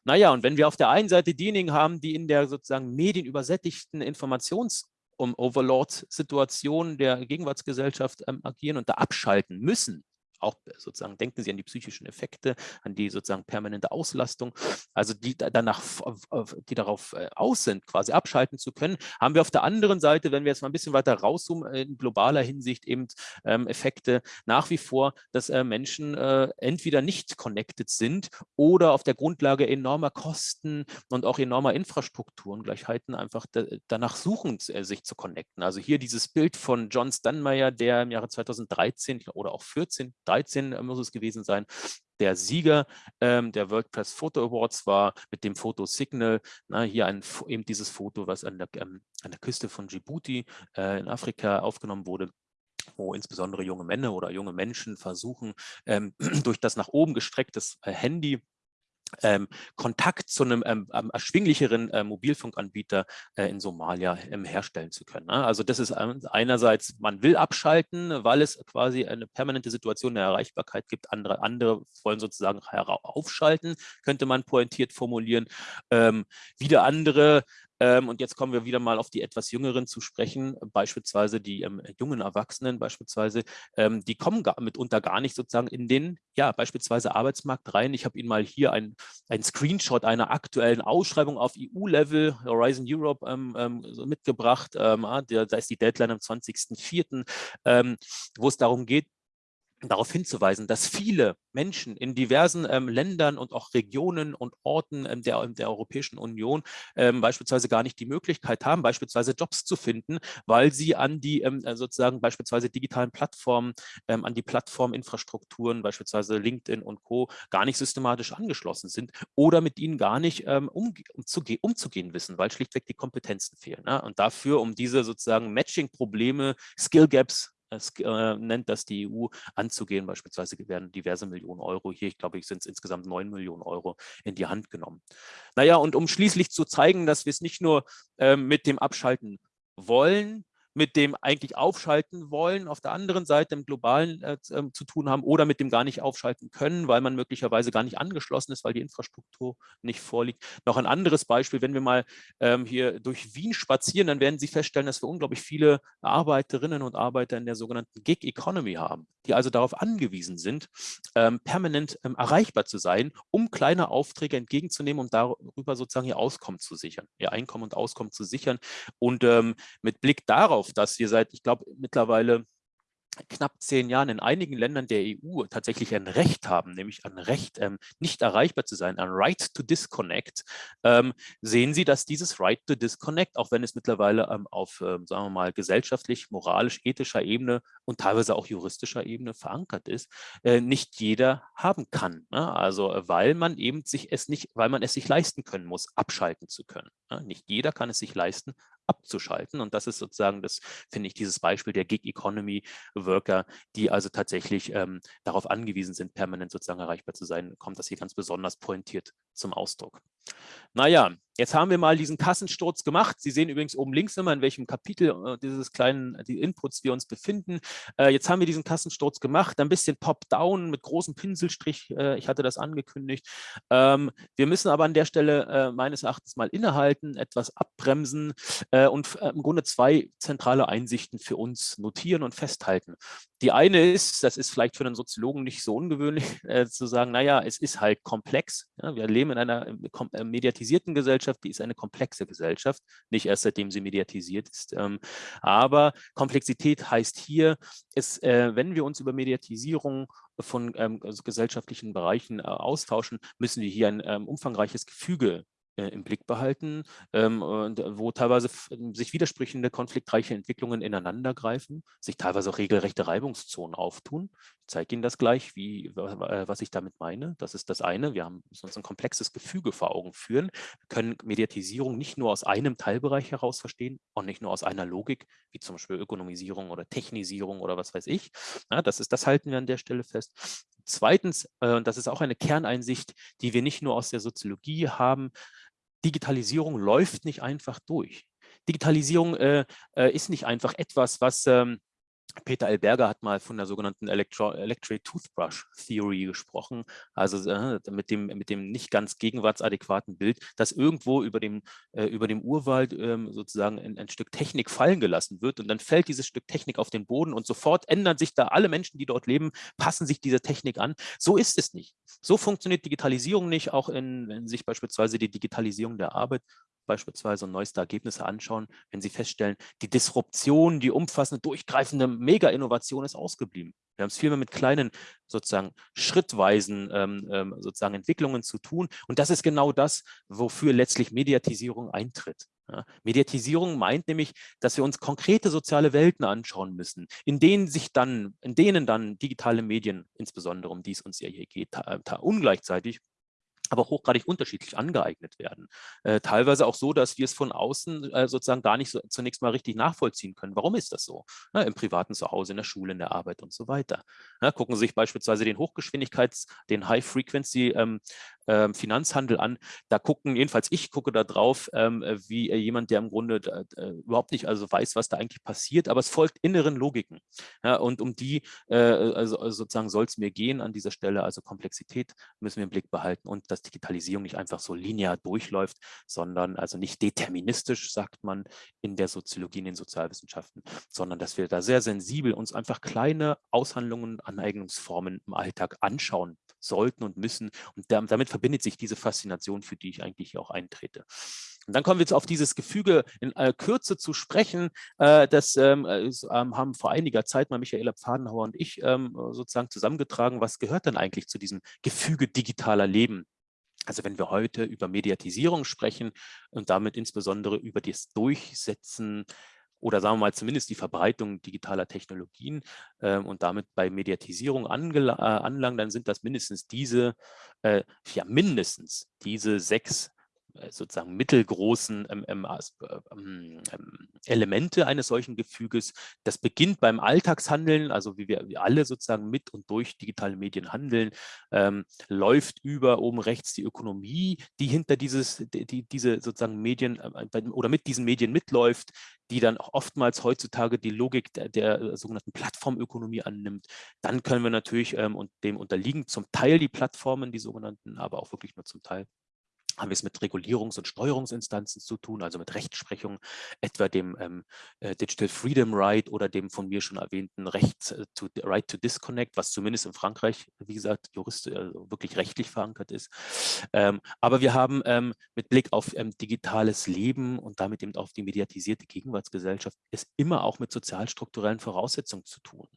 Naja, und wenn wir auf der einen Seite diejenigen haben, die in der sozusagen medienübersättigten Informations- um Overlord-Situationen der Gegenwartsgesellschaft ähm, agieren und da abschalten müssen, auch sozusagen denken Sie an die psychischen Effekte, an die sozusagen permanente Auslastung, also die danach, die darauf äh, aus sind, quasi abschalten zu können, haben wir auf der anderen Seite, wenn wir jetzt mal ein bisschen weiter rauszoomen, in globaler Hinsicht eben ähm, Effekte nach wie vor, dass äh, Menschen äh, entweder nicht connected sind oder auf der Grundlage enormer Kosten und auch enormer Infrastrukturengleichheiten einfach danach suchen, sich zu connecten. Also hier dieses Bild von John Stanmeyer, der im Jahre 2013 oder auch 14, 2013 äh, muss es gewesen sein, der Sieger ähm, der World Press Photo Awards war mit dem Foto Signal. Na, hier ein, eben dieses Foto, was an der, ähm, an der Küste von Djibouti äh, in Afrika aufgenommen wurde wo insbesondere junge Männer oder junge Menschen versuchen, ähm, (clears throat) durch das nach oben gestrecktes äh, Handy ähm, Kontakt zu einem ähm, erschwinglicheren äh, Mobilfunkanbieter äh, in Somalia ähm, herstellen zu können. Ne? Also das ist einerseits, man will abschalten, weil es quasi eine permanente Situation der Erreichbarkeit gibt. Andere, andere wollen sozusagen aufschalten, könnte man pointiert formulieren. Ähm, wieder andere ähm, und jetzt kommen wir wieder mal auf die etwas Jüngeren zu sprechen, beispielsweise die ähm, jungen Erwachsenen beispielsweise, ähm, die kommen gar, mitunter gar nicht sozusagen in den, ja, beispielsweise Arbeitsmarkt rein. Ich habe Ihnen mal hier ein, ein Screenshot einer aktuellen Ausschreibung auf EU-Level, Horizon Europe, ähm, ähm, so mitgebracht. Ähm, ah, da ist die Deadline am 20.04., wo es darum geht, darauf hinzuweisen, dass viele Menschen in diversen ähm, Ländern und auch Regionen und Orten ähm, der, der Europäischen Union ähm, beispielsweise gar nicht die Möglichkeit haben, beispielsweise Jobs zu finden, weil sie an die ähm, äh, sozusagen beispielsweise digitalen Plattformen, ähm, an die Plattforminfrastrukturen, beispielsweise LinkedIn und Co. gar nicht systematisch angeschlossen sind oder mit ihnen gar nicht ähm, um, umzuge umzugehen wissen, weil schlichtweg die Kompetenzen fehlen. Ne? Und dafür, um diese sozusagen Matching-Probleme, Skill Gaps es äh, nennt das die EU anzugehen. Beispielsweise werden diverse Millionen Euro, hier ich glaube, ich sind es insgesamt 9 Millionen Euro in die Hand genommen. Naja, und um schließlich zu zeigen, dass wir es nicht nur äh, mit dem Abschalten wollen, mit dem eigentlich aufschalten wollen, auf der anderen Seite im globalen äh, ähm, zu tun haben oder mit dem gar nicht aufschalten können, weil man möglicherweise gar nicht angeschlossen ist, weil die Infrastruktur nicht vorliegt. Noch ein anderes Beispiel, wenn wir mal ähm, hier durch Wien spazieren, dann werden Sie feststellen, dass wir unglaublich viele Arbeiterinnen und Arbeiter in der sogenannten Gig Economy haben, die also darauf angewiesen sind, ähm, permanent ähm, erreichbar zu sein, um kleine Aufträge entgegenzunehmen, um darüber sozusagen ihr Auskommen zu sichern, ihr Einkommen und Auskommen zu sichern. Und ähm, mit Blick darauf, darauf, dass wir seit, ich glaube, mittlerweile knapp zehn Jahren in einigen Ländern der EU tatsächlich ein Recht haben, nämlich ein Recht, ähm, nicht erreichbar zu sein, ein Right to Disconnect, ähm, sehen Sie, dass dieses Right to Disconnect, auch wenn es mittlerweile ähm, auf, ähm, sagen wir mal, gesellschaftlich, moralisch, ethischer Ebene und teilweise auch juristischer Ebene verankert ist, äh, nicht jeder haben kann. Ne? Also weil man eben sich es nicht, weil man es sich leisten können muss, abschalten zu können. Ne? Nicht jeder kann es sich leisten, abzuschalten. Und das ist sozusagen das, finde ich, dieses Beispiel der Gig Economy Worker, die also tatsächlich ähm, darauf angewiesen sind, permanent sozusagen erreichbar zu sein, kommt das hier ganz besonders pointiert zum Ausdruck. Naja, jetzt haben wir mal diesen Kassensturz gemacht. Sie sehen übrigens oben links immer, in welchem Kapitel äh, dieses kleinen die Inputs wir uns befinden. Äh, jetzt haben wir diesen Kassensturz gemacht, ein bisschen top-down mit großem Pinselstrich. Äh, ich hatte das angekündigt. Ähm, wir müssen aber an der Stelle äh, meines Erachtens mal innehalten, etwas abbremsen äh, und äh, im Grunde zwei zentrale Einsichten für uns notieren und festhalten. Die eine ist, das ist vielleicht für einen Soziologen nicht so ungewöhnlich, (laughs) äh, zu sagen, naja, es ist halt komplex. Ja, wir leben in einer äh, äh, mediatisierten Gesellschaft, die ist eine komplexe Gesellschaft, nicht erst seitdem sie mediatisiert ist. Ähm, aber Komplexität heißt hier, es, äh, wenn wir uns über Mediatisierung von ähm, also gesellschaftlichen Bereichen äh, austauschen, müssen wir hier ein ähm, umfangreiches Gefüge äh, im Blick behalten, ähm, wo teilweise sich widersprechende konfliktreiche Entwicklungen ineinandergreifen, sich teilweise auch regelrechte Reibungszonen auftun. Ich zeige Ihnen das gleich, wie, was ich damit meine. Das ist das eine. Wir haben, müssen uns ein komplexes Gefüge vor Augen führen. Wir können Mediatisierung nicht nur aus einem Teilbereich heraus verstehen und nicht nur aus einer Logik, wie zum Beispiel Ökonomisierung oder Technisierung oder was weiß ich. Ja, das, ist, das halten wir an der Stelle fest. Zweitens, äh, und das ist auch eine Kerneinsicht, die wir nicht nur aus der Soziologie haben, Digitalisierung läuft nicht einfach durch. Digitalisierung äh, äh, ist nicht einfach etwas, was ähm, Peter Alberger hat mal von der sogenannten Electro Electric Toothbrush Theory gesprochen, also äh, mit, dem, mit dem nicht ganz gegenwartsadäquaten Bild, dass irgendwo über dem, äh, über dem Urwald äh, sozusagen ein, ein, Stück Technik fallen gelassen wird und dann fällt dieses Stück Technik auf den Boden und sofort ändern sich da alle Menschen, die dort leben, passen sich dieser Technik an. So ist es nicht. So funktioniert Digitalisierung nicht, auch in, wenn sich beispielsweise die Digitalisierung der Arbeit beispielsweise neueste Ergebnisse anschauen, wenn Sie feststellen, die Disruption, die umfassende, durchgreifende Mega-Innovation ist ausgeblieben. Wir haben es vielmehr mit kleinen, sozusagen schrittweisen ähm, ähm, sozusagen Entwicklungen zu tun. Und das ist genau das, wofür letztlich Mediatisierung eintritt. Ja, Mediatisierung meint nämlich, dass wir uns konkrete soziale Welten anschauen müssen, in denen sich dann, in denen dann digitale Medien, insbesondere um die es uns ja hier geht, ungleichzeitig aber hochgradig unterschiedlich angeeignet werden. Äh, teilweise auch so, dass wir es von außen äh, sozusagen gar nicht so, zunächst mal richtig nachvollziehen können. Warum ist das so? Ja, Im privaten Zuhause, in der Schule, in der Arbeit und so weiter. Ja, gucken Sie sich beispielsweise den Hochgeschwindigkeits-, den High-Frequency ähm, ähm, Finanzhandel an. Da gucken, jedenfalls ich gucke da drauf, ähm, wie äh, jemand, der im Grunde äh, überhaupt nicht also weiß, was da eigentlich passiert, aber es folgt inneren Logiken. Ja, und um die äh, also, also sozusagen soll es mir gehen an dieser Stelle. Also Komplexität müssen wir im Blick behalten und dass Digitalisierung nicht einfach so linear durchläuft, sondern also nicht deterministisch, sagt man in der Soziologie, in den Sozialwissenschaften, sondern dass wir da sehr sensibel uns einfach kleine Aushandlungen, Aneignungsformen im Alltag anschauen sollten und müssen. Und damit verbindet sich diese Faszination, für die ich eigentlich auch eintrete. Und dann kommen wir jetzt auf dieses Gefüge in äh, Kürze zu sprechen. Äh, das ähm, äh, ähm, haben vor einiger Zeit mal Michaela Pfadenhauer und ich ähm, sozusagen zusammengetragen. Was gehört denn eigentlich zu diesem Gefüge digitaler Leben? Also wenn wir heute über Mediatisierung sprechen und damit insbesondere über das Durchsetzen oder sagen wir mal zumindest die Verbreitung digitaler Technologien äh, und damit bei Mediatisierung äh, anlangen, dann sind das mindestens diese, äh, ja mindestens diese sechs sozusagen mittelgroßen ähm, ähm, ähm, ähm, Elemente eines solchen Gefüges. Das beginnt beim Alltagshandeln, also wie wir, wir alle sozusagen mit und durch digitale Medien handeln, ähm, läuft über oben rechts die Ökonomie, die hinter dieses, die, diese sozusagen Medien äh, oder mit diesen Medien mitläuft, die dann oftmals heutzutage die Logik der, der äh, sogenannten Plattformökonomie annimmt. Dann können wir natürlich ähm, und dem unterliegen zum Teil die Plattformen, die sogenannten, aber auch wirklich nur zum Teil haben wir es mit Regulierungs- und Steuerungsinstanzen zu tun, also mit Rechtsprechung, etwa dem ähm, äh, Digital Freedom Right oder dem von mir schon erwähnten Recht äh, to, Right to Disconnect, was zumindest in Frankreich, wie gesagt, Jurist, äh, wirklich rechtlich verankert ist. Ähm, aber wir haben ähm, mit Blick auf ähm, digitales Leben und damit eben auf die mediatisierte Gegenwartsgesellschaft es immer auch mit sozialstrukturellen Voraussetzungen zu tun.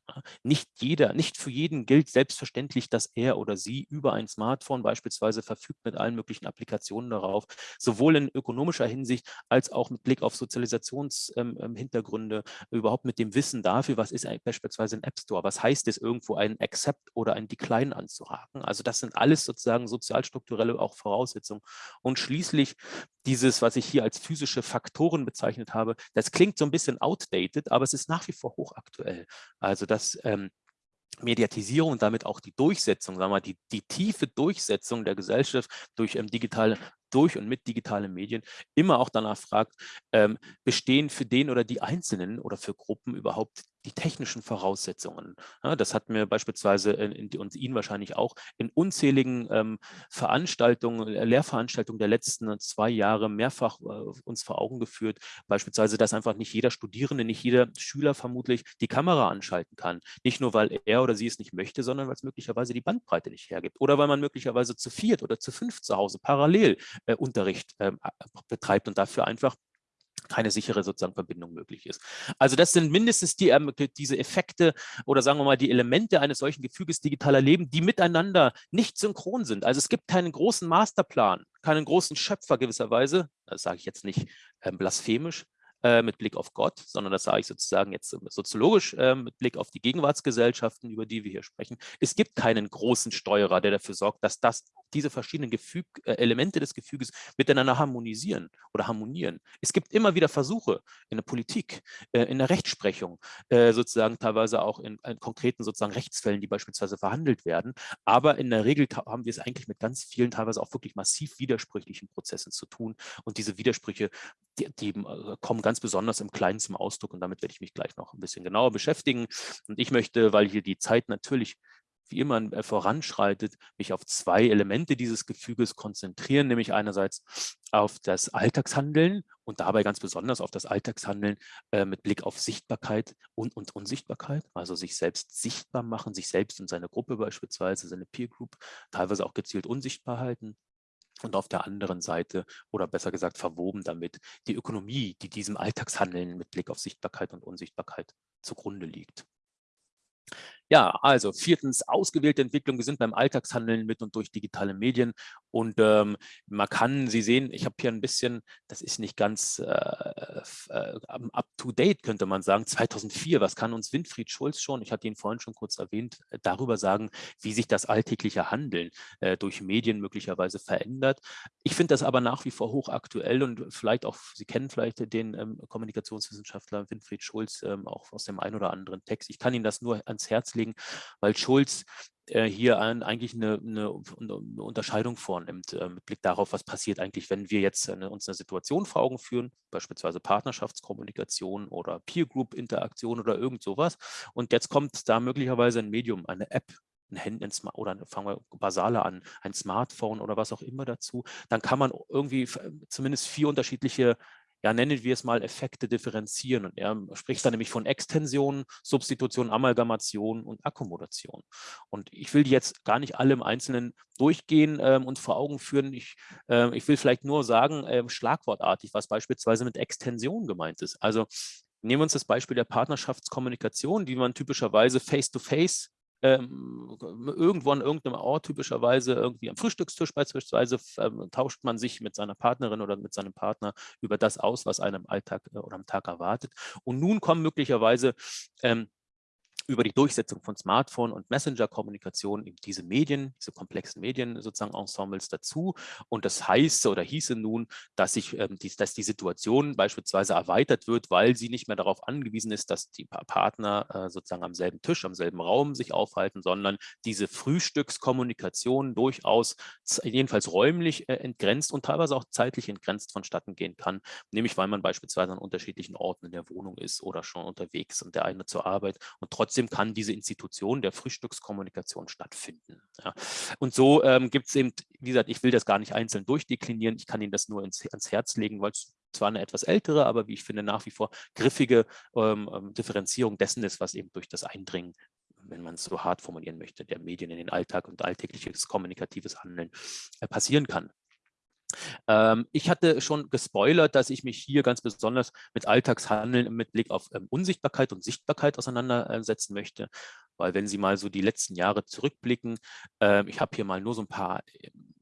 Nicht jeder, nicht für jeden gilt selbstverständlich, dass er oder sie über ein Smartphone beispielsweise verfügt mit allen möglichen Applikationen Reaktionen darauf, sowohl in ökonomischer Hinsicht als auch mit Blick auf Sozialisationshintergründe, ähm, ähm überhaupt mit dem Wissen dafür, was ist beispielsweise ein App Store, was heißt es irgendwo einen Accept oder ein Decline anzuhaken. Also das sind alles sozusagen sozialstrukturelle auch Voraussetzungen. Und schließlich dieses, was ich hier als physische Faktoren bezeichnet habe, das klingt so ein bisschen outdated, aber es ist nach wie vor hochaktuell. Also das ähm, Mediatisierung und damit auch die Durchsetzung, sagen wir mal, die, die tiefe Durchsetzung der Gesellschaft durch ähm, digitale, durch und mit digitalen Medien immer auch danach fragt, ähm, bestehen für den oder die Einzelnen oder für Gruppen überhaupt die technischen Voraussetzungen. Ja, das hatten wir beispielsweise in, in, und Ihnen wahrscheinlich auch in unzähligen ähm, Veranstaltungen, äh, Lehrveranstaltungen der letzten zwei Jahre mehrfach äh, uns vor Augen geführt. Beispielsweise, dass einfach nicht jeder Studierende, nicht jeder Schüler vermutlich die Kamera anschalten kann. Nicht nur, weil er oder sie es nicht möchte, sondern weil es möglicherweise die Bandbreite nicht hergibt. Oder weil man möglicherweise zu viert oder zu fünf zu Hause parallel äh, Unterricht äh, betreibt und dafür einfach keine sichere sozusagen Verbindung möglich ist. Also das sind mindestens die, ähm, diese Effekte oder sagen wir mal die Elemente eines solchen Gefüges digitaler Leben, die miteinander nicht synchron sind. Also es gibt keinen großen Masterplan, keinen großen Schöpfer gewisserweise, das sage ich jetzt nicht ähm, blasphemisch, äh, mit Blick auf Gott, sondern das sage ich sozusagen jetzt soziologisch äh, mit Blick auf die Gegenwartsgesellschaften, über die wir hier sprechen. Es gibt keinen großen Steuerer, der dafür sorgt, dass das, diese verschiedenen Gefüg, äh, Elemente des Gefüges miteinander harmonisieren oder harmonieren. Es gibt immer wieder Versuche in der Politik, äh, in der Rechtsprechung, äh, sozusagen teilweise auch in, in, konkreten sozusagen Rechtsfällen, die beispielsweise verhandelt werden. Aber in der Regel haben wir es eigentlich mit ganz vielen teilweise auch wirklich massiv widersprüchlichen Prozessen zu tun. Und diese Widersprüche, die, die kommen ganz besonders im Kleinen zum Ausdruck und damit werde ich mich gleich noch ein bisschen genauer beschäftigen. Und ich möchte, weil hier die Zeit natürlich wie immer äh, voranschreitet, mich auf zwei Elemente dieses Gefüges konzentrieren, nämlich einerseits auf das Alltagshandeln und dabei ganz besonders auf das Alltagshandeln äh, mit Blick auf Sichtbarkeit und, und Unsichtbarkeit, also sich selbst sichtbar machen, sich selbst und seine Gruppe beispielsweise, seine Peer Group, teilweise auch gezielt unsichtbar halten und auf der anderen Seite oder besser gesagt verwoben damit die Ökonomie, die diesem Alltagshandeln mit Blick auf Sichtbarkeit und Unsichtbarkeit zugrunde liegt. Ja, also viertens, ausgewählte Entwicklungen sind beim Alltagshandeln mit und durch digitale Medien. Und ähm, man kann, Sie sehen, ich habe hier ein bisschen, das ist nicht ganz äh, äh, up-to-date, könnte man sagen, 2004, was kann uns Winfried Schulz schon, ich hatte ihn vorhin schon kurz erwähnt, äh, darüber sagen, wie sich das alltägliche Handeln äh, durch Medien möglicherweise verändert. Ich finde das aber nach wie vor hochaktuell und vielleicht auch, Sie kennen vielleicht den ähm, Kommunikationswissenschaftler Winfried Schulz ähm, auch aus dem einen oder anderen Text. Ich kann Ihnen das nur ans Herz legen, weil Schulz äh, hier ein, eigentlich eine, eine, eine, Unterscheidung vornimmt äh, mit Blick darauf, was passiert eigentlich, wenn wir jetzt eine, uns eine Situation vor Augen führen, beispielsweise Partnerschaftskommunikation oder Peer-Group-Interaktion oder irgend sowas. Und jetzt kommt da möglicherweise ein Medium, eine App, ein Handy oder fangen wir basaler an, ein Smartphone oder was auch immer dazu, dann kann man irgendwie zumindest vier unterschiedliche ja, nennen wir es mal Effekte differenzieren. Und er spricht dann nämlich von Extension, Substitution, Amalgamation und Akkommodation. Und ich will die jetzt gar nicht alle im Einzelnen durchgehen ähm, und vor Augen führen. Ich, äh, ich will vielleicht nur sagen, äh, schlagwortartig, was beispielsweise mit Extension gemeint ist. Also nehmen wir uns das Beispiel der Partnerschaftskommunikation, die man typischerweise face-to-face ähm, irgendwo an irgendeinem Ort, typischerweise irgendwie am Frühstückstisch beispielsweise, ähm, tauscht man sich mit seiner Partnerin oder mit seinem Partner über das aus, was einem im Alltag äh, oder am Tag erwartet. Und nun kommen möglicherweise ähm, über die Durchsetzung von Smartphone- und Messenger-Kommunikation eben diese Medien, diese komplexen Medien sozusagen Ensembles dazu. Und das heißt oder hieße nun, dass, sich, ähm, die, dass die Situation beispielsweise erweitert wird, weil sie nicht mehr darauf angewiesen ist, dass die Partner äh, sozusagen am selben Tisch, am selben Raum sich aufhalten, sondern diese Frühstückskommunikation durchaus jedenfalls räumlich äh, entgrenzt und teilweise auch zeitlich entgrenzt vonstatten gehen kann, nämlich weil man beispielsweise an unterschiedlichen Orten in der Wohnung ist oder schon unterwegs und der eine zur Arbeit und trotzdem trotzdem kann diese Institution der Frühstückskommunikation stattfinden. Ja. Und so ähm, gibt es eben, wie gesagt, ich will das gar nicht einzeln durchdeklinieren, ich kann Ihnen das nur ins, ans Herz legen, weil es zwar eine etwas ältere, aber wie ich finde nach wie vor griffige ähm, ähm Differenzierung dessen ist, was eben durch das Eindringen wenn man es so hart formulieren möchte, der Medien in den Alltag und alltägliches kommunikatives Handeln äh, passieren kann. Ähm, ich hatte schon gespoilert, dass ich mich hier ganz besonders mit Alltagshandeln mit Blick auf ähm, Unsichtbarkeit und Sichtbarkeit auseinandersetzen möchte. Weil wenn Sie mal so die letzten Jahre zurückblicken, äh, ich habe hier mal nur so ein paar ähm, äh,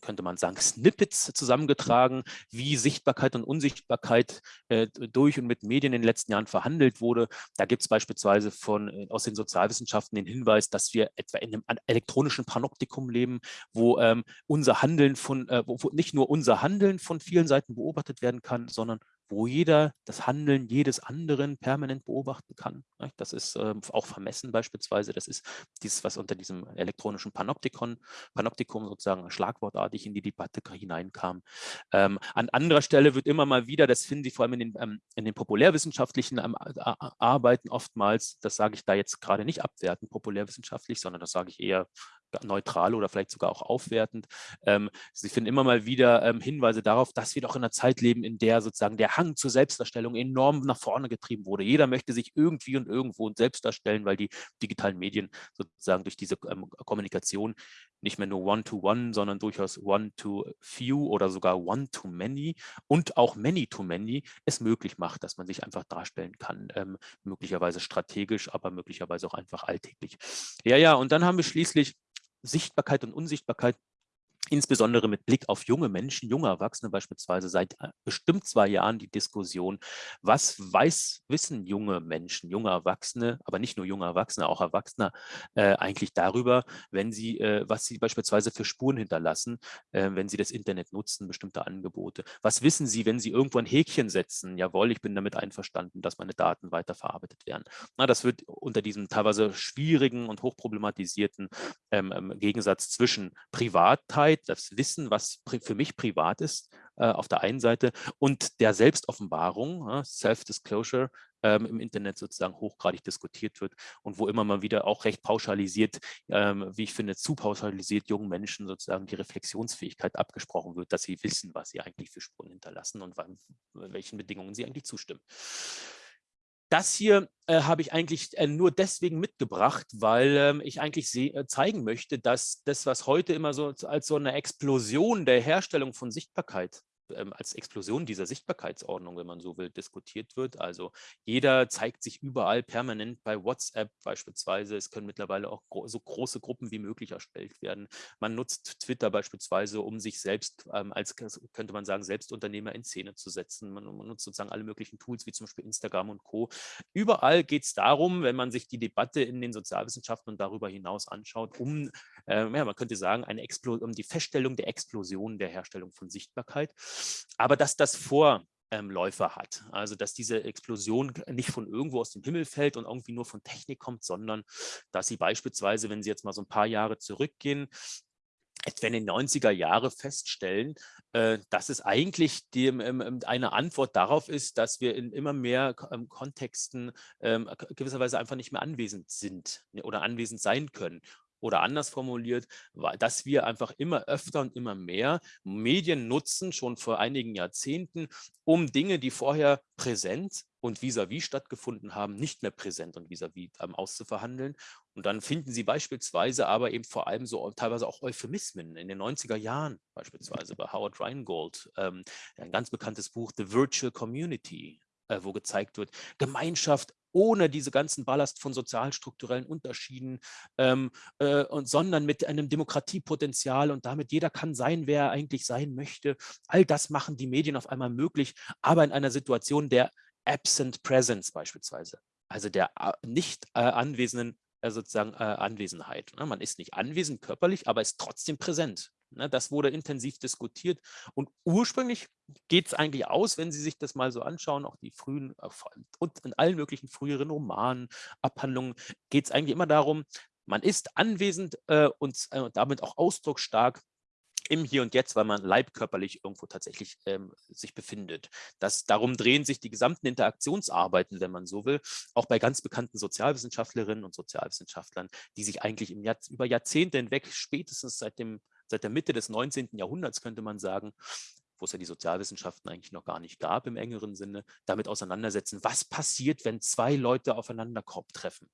könnte man sagen, Snippets zusammengetragen, wie Sichtbarkeit und Unsichtbarkeit äh, durch und mit Medien in den letzten Jahren verhandelt wurde. Da gibt es beispielsweise von, äh, aus den Sozialwissenschaften den Hinweis, dass wir etwa in einem elektronischen Panoptikum leben, wo ähm, unser Handeln von, äh, wo nicht nur unser Handeln von vielen Seiten beobachtet werden kann, sondern wo jeder das Handeln jedes anderen permanent beobachten kann. Das ist äh, auch vermessen beispielsweise. Das ist dieses, was unter diesem elektronischen Panoptikon, Panoptikum sozusagen schlagwortartig in die Debatte hineinkam. Ähm, an anderer Stelle wird immer mal wieder, das finden Sie vor allem in den, ähm, in den populärwissenschaftlichen ähm, Arbeiten oftmals, das sage ich da jetzt gerade nicht abwertend populärwissenschaftlich, sondern das sage ich eher neutral oder vielleicht sogar auch aufwertend. Ähm, Sie finden immer mal wieder ähm, Hinweise darauf, dass wir doch in einer Zeit leben, in der sozusagen der Hang zur Selbstdarstellung enorm nach vorne getrieben wurde. Jeder möchte sich irgendwie und irgendwo selbst darstellen, weil die digitalen Medien sozusagen durch diese ähm, Kommunikation nicht mehr nur One-to-One, -one, sondern durchaus One-to-Few oder sogar One-to-Many und auch Many-to-Many es möglich macht, dass man sich einfach darstellen kann, ähm, möglicherweise strategisch, aber möglicherweise auch einfach alltäglich. Ja, ja, und dann haben wir schließlich Sichtbarkeit und Unsichtbarkeit insbesondere mit Blick auf junge Menschen, junge Erwachsene beispielsweise seit äh, bestimmt zwei Jahren die Diskussion, was weiß, wissen junge Menschen, junge Erwachsene, aber nicht nur junge Erwachsene, auch Erwachsene äh, eigentlich darüber, wenn sie, äh, was sie beispielsweise für Spuren hinterlassen, äh, wenn sie das Internet nutzen, bestimmte Angebote. Was wissen sie, wenn sie irgendwo ein Häkchen setzen? Jawohl, ich bin damit einverstanden, dass meine Daten weiterverarbeitet werden. Na, das wird unter diesem teilweise schwierigen und hochproblematisierten ähm, ähm Gegensatz zwischen Privatheit Sicherheit, das Wissen, was für mich privat ist, äh, auf der einen Seite und der Selbstoffenbarung, äh, Self-Disclosure, ähm, im Internet sozusagen hochgradig diskutiert wird und wo immer mal wieder auch recht pauschalisiert, ähm, wie ich finde, zu pauschalisiert jungen Menschen sozusagen die Reflexionsfähigkeit abgesprochen wird, dass sie wissen, was sie eigentlich für Spuren hinterlassen und wann, welchen Bedingungen sie eigentlich zustimmen. Das hier äh, habe ich eigentlich äh, nur deswegen mitgebracht, weil ähm, ich eigentlich äh, zeigen möchte, dass das, was heute immer so als so eine Explosion der Herstellung von Sichtbarkeit ähm, als Explosion dieser Sichtbarkeitsordnung, wenn man so will, diskutiert wird. Also jeder zeigt sich überall permanent bei WhatsApp beispielsweise. Es können mittlerweile auch gro so große Gruppen wie möglich erstellt werden. Man nutzt Twitter beispielsweise, um sich selbst ähm, als, könnte man sagen, Selbstunternehmer in Szene zu setzen. Man, man, nutzt sozusagen alle möglichen Tools, wie zum Beispiel Instagram und Co. Überall geht es darum, wenn man sich die Debatte in den Sozialwissenschaften und darüber hinaus anschaut, um, äh, ja, man könnte sagen, eine um die Feststellung der Explosion der Herstellung von Sichtbarkeit aber dass das Vorläufer hat. Also dass diese Explosion nicht von irgendwo aus dem Himmel fällt und irgendwie nur von Technik kommt, sondern dass sie beispielsweise, wenn Sie jetzt mal so ein paar Jahre zurückgehen, etwa in den 90er Jahre feststellen, äh, dass es eigentlich die, ähm, ähm, eine Antwort darauf ist, dass wir in immer mehr ähm, Kontexten gewisserweise einfach nicht mehr anwesend sind ne, oder anwesend sein können oder anders formuliert, dass wir einfach immer öfter und immer mehr Medien nutzen, schon vor einigen Jahrzehnten, um Dinge, die vorher präsent und vis-à-vis -vis stattgefunden haben, nicht mehr präsent und vis-à-vis -vis, ähm, auszuverhandeln. Und dann finden Sie beispielsweise aber eben vor allem so teilweise auch Euphemismen in den 90er Jahren, beispielsweise bei Howard Rheingold, ähm, ein ganz bekanntes Buch The Virtual Community, äh, wo gezeigt wird, Gemeinschaft ohne diese ganzen Ballast von sozialstrukturellen Unterschieden, ähm, äh, und, sondern mit einem Demokratiepotenzial und damit jeder kann sein, wer er eigentlich sein möchte. All das machen die Medien auf einmal möglich, aber in einer Situation der Absent Presence beispielsweise, also der äh, nicht äh, anwesenden äh, sozusagen äh, Anwesenheit. Ne? Man ist nicht anwesend körperlich, aber ist trotzdem präsent. Ne, das wurde intensiv diskutiert und ursprünglich geht es eigentlich aus, wenn Sie sich das mal so anschauen, auch die frühen äh, und in allen möglichen früheren Romanen, Abhandlungen, geht es eigentlich immer darum, man ist anwesend äh, und äh, damit auch ausdrucksstark im Hier und Jetzt, weil man leibkörperlich irgendwo tatsächlich ähm, sich befindet. Das, darum drehen sich die gesamten Interaktionsarbeiten, wenn man so will, auch bei ganz bekannten Sozialwissenschaftlerinnen und Sozialwissenschaftlern, die sich eigentlich Jahr, über Jahrzehnte hinweg, spätestens seit dem seit der Mitte des 19. Jahrhunderts, könnte man sagen, wo es ja die Sozialwissenschaften eigentlich noch gar nicht gab im engeren Sinne, damit auseinandersetzen, was passiert, wenn zwei Leute aufeinander Korb treffen.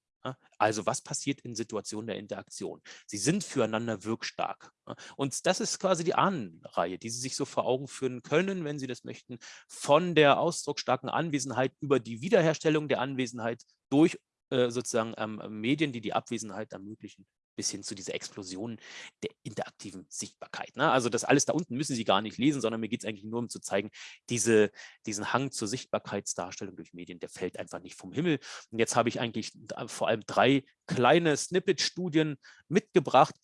Also was passiert in Situationen der Interaktion? Sie sind füreinander wirkstark. Und das ist quasi die Ahnenreihe, die Sie sich so vor Augen führen können, wenn Sie das möchten, von der ausdrucksstarken Anwesenheit über die Wiederherstellung der Anwesenheit durch äh, sozusagen ähm, Medien, die die Abwesenheit ermöglichen, bis hin zu dieser Explosion der interaktiven Sichtbarkeit. Ne? Also das alles da unten müssen Sie gar nicht lesen, sondern mir geht es eigentlich nur um zu zeigen, diese, diesen Hang zur Sichtbarkeitsdarstellung durch Medien, der fällt einfach nicht vom Himmel. Und jetzt habe ich eigentlich vor allem drei kleine Snippet-Studien mitgebracht,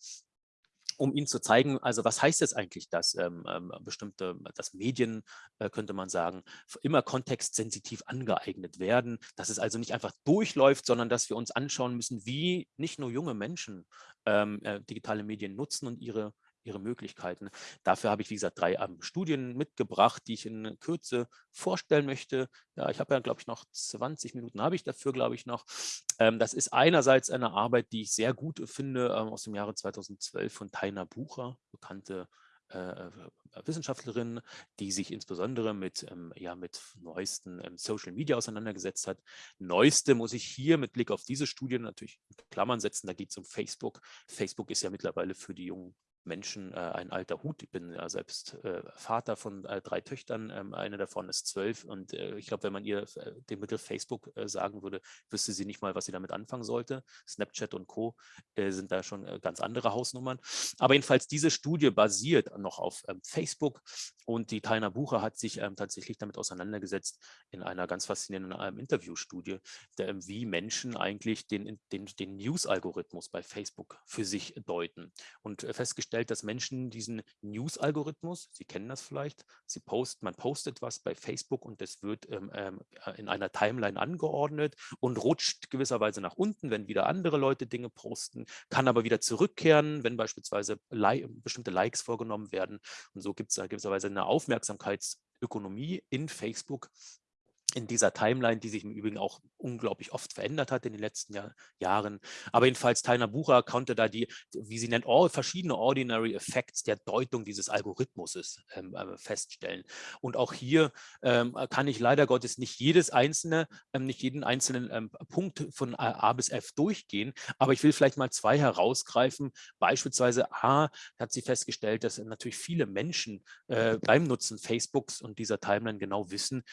um Ihnen zu zeigen, also was heißt es eigentlich, dass ähm, ähm, bestimmte, dass Medien, äh, könnte man sagen, immer kontextsensitiv angeeignet werden, dass es also nicht einfach durchläuft, sondern dass wir uns anschauen müssen, wie nicht nur junge Menschen ähm, äh, digitale Medien nutzen und ihre ihre Möglichkeiten. Dafür habe ich, wie gesagt, drei ähm, Studien mitgebracht, die ich in Kürze vorstellen möchte. Ja, ich habe ja, glaube ich, noch 20 Minuten habe ich dafür, glaube ich, noch. Ähm, das ist einerseits eine Arbeit, die ich sehr gut finde, ähm, aus dem Jahre 2012 von Taina Bucher, bekannte äh, äh, Wissenschaftlerin, die sich insbesondere mit, ähm, ja, mit neuesten ähm, Social Media auseinandergesetzt hat. Neueste muss ich hier mit Blick auf diese Studie natürlich in Klammern setzen, da geht es um Facebook. Facebook ist ja mittlerweile für die jungen Menschen äh, ein alter Hut. Ich bin ja selbst äh, Vater von äh, drei Töchtern. Ähm, eine davon ist zwölf. Und äh, ich glaube, wenn man ihr äh, den Begriff Facebook äh, sagen würde, wüsste sie nicht mal, was sie damit anfangen sollte. Snapchat und Co. sind da schon ganz andere Hausnummern. Aber jedenfalls, diese Studie basiert noch auf ähm, Facebook. Und die Taina Bucher hat sich ähm, tatsächlich damit auseinandergesetzt in einer ganz faszinierenden ähm, Interviewstudie, der, ähm, wie Menschen eigentlich den, den, den News-Algorithmus bei Facebook für sich deuten. Und festgestellt festgestellt, dass Menschen diesen News-Algorithmus, Sie kennen das vielleicht, Sie post, man postet was bei Facebook und es wird ähm, ähm äh, in einer Timeline angeordnet und rutscht gewisserweise nach unten, wenn wieder andere Leute Dinge posten, kann aber wieder zurückkehren, wenn beispielsweise Li bestimmte Likes vorgenommen werden. Und so gibt es gewisserweise eine Aufmerksamkeitsökonomie in Facebook, in dieser Timeline, die sich im Übrigen auch unglaublich oft verändert hat in den letzten Jahr, Jahren. Aber jedenfalls Taina Bucher konnte da die, wie sie nennt, all, verschiedene Ordinary Effects der Deutung dieses Algorithmuses ähm, äh, feststellen. Und auch hier ähm, kann ich leider Gottes nicht jedes einzelne, ähm, nicht jeden einzelnen ähm, Punkt von A bis F durchgehen, aber ich will vielleicht mal zwei herausgreifen. Beispielsweise A hat sie festgestellt, dass natürlich viele Menschen äh, beim Nutzen Facebooks und dieser Timeline genau wissen,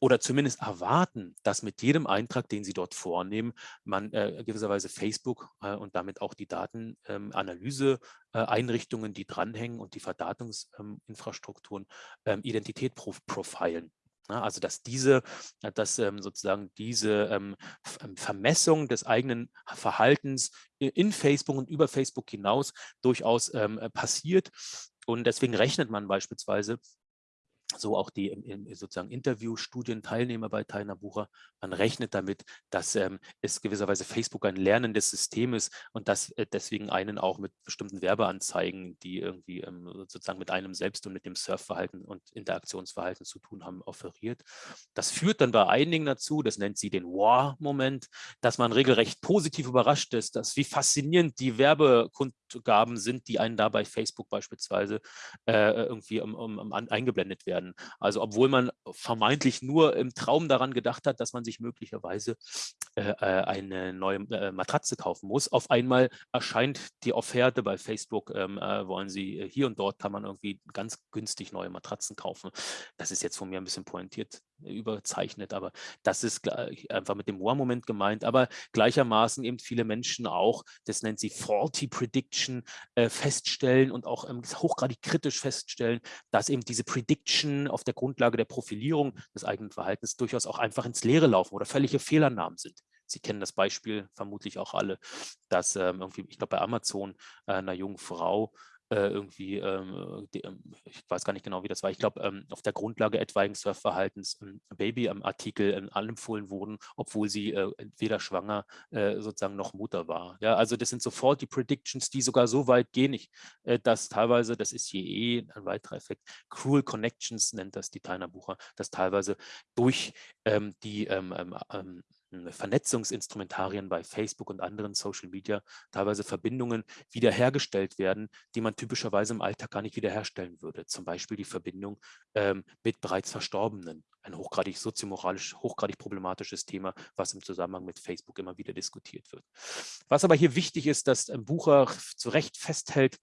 oder zumindest erwarten, dass mit jedem Eintrag, den Sie dort vornehmen, man äh, gewisserweise Facebook äh, und damit auch die Datenanalyse-Einrichtungen, ähm, äh, die dranhängen und die Verdatungsinfrastrukturen ähm, Identität prof profilen. Ja, also dass diese, dass ähm, sozusagen diese ähm, ähm, Vermessung des eigenen Verhaltens in Facebook und über Facebook hinaus durchaus ähm, passiert. Und deswegen rechnet man beispielsweise so auch die im, sozusagen Interviewstudienteilnehmer bei Taina Bucher, man rechnet damit, dass ähm, es gewisserweise Facebook ein lernendes System ist und dass äh, deswegen einen auch mit bestimmten Werbeanzeigen, die irgendwie ähm, sozusagen mit einem selbst und mit dem Surfverhalten und Interaktionsverhalten zu tun haben, offeriert. Das führt dann bei einigen dazu, das nennt sie den Wow-Moment, dass man regelrecht positiv überrascht ist, dass wie faszinierend die Werbekundgaben sind, die einen da bei Facebook beispielsweise äh, irgendwie um, um, um, eingeblendet werden werden. Also obwohl man vermeintlich nur im Traum daran gedacht hat, dass man sich möglicherweise äh, äh, eine neue äh, Matratze kaufen muss. Auf einmal erscheint die Offerte bei Facebook, ähm, äh, wollen Sie hier und dort kann man irgendwie ganz günstig neue Matratzen kaufen. Das ist jetzt von mir ein bisschen pointiert überzeichnet, aber das ist einfach mit dem War-Moment gemeint, aber gleichermaßen eben viele Menschen auch, das nennt sie Faulty Prediction, äh, feststellen und auch ähm, hochgradig kritisch feststellen, dass eben diese Prediction auf der Grundlage der Profilierung des eigenen Verhaltens durchaus auch einfach ins Leere laufen oder völlige Fehlernamen sind. Sie kennen das Beispiel vermutlich auch alle, dass ähm, irgendwie, ich glaube bei Amazon äh, einer jungen Frau äh, irgendwie, ähm, die, ähm, ich weiß gar nicht genau, wie das war, ich glaube, ähm, auf der Grundlage etwaigen Surfverhaltens ähm, Baby-Artikel ähm, anempfohlen wurden, obwohl sie äh, weder schwanger äh, sozusagen noch Mutter war. Ja, also das sind sofort die Predictions, die sogar so weit gehen, ich, äh, dass teilweise, das ist hier eh ein weiterer Effekt, Cruel Connections nennt das die Tainer Bucher, dass teilweise durch ähm, die Vernetzungsinstrumentarien bei Facebook und anderen Social Media teilweise Verbindungen wiederhergestellt werden, die man typischerweise im Alltag gar nicht wiederherstellen würde. Zum Beispiel die Verbindung ähm, mit bereits Verstorbenen. Ein hochgradig soziomoralisch, hochgradig problematisches Thema, was im Zusammenhang mit Facebook immer wieder diskutiert wird. Was aber hier wichtig ist, dass Bucher zu Recht festhält,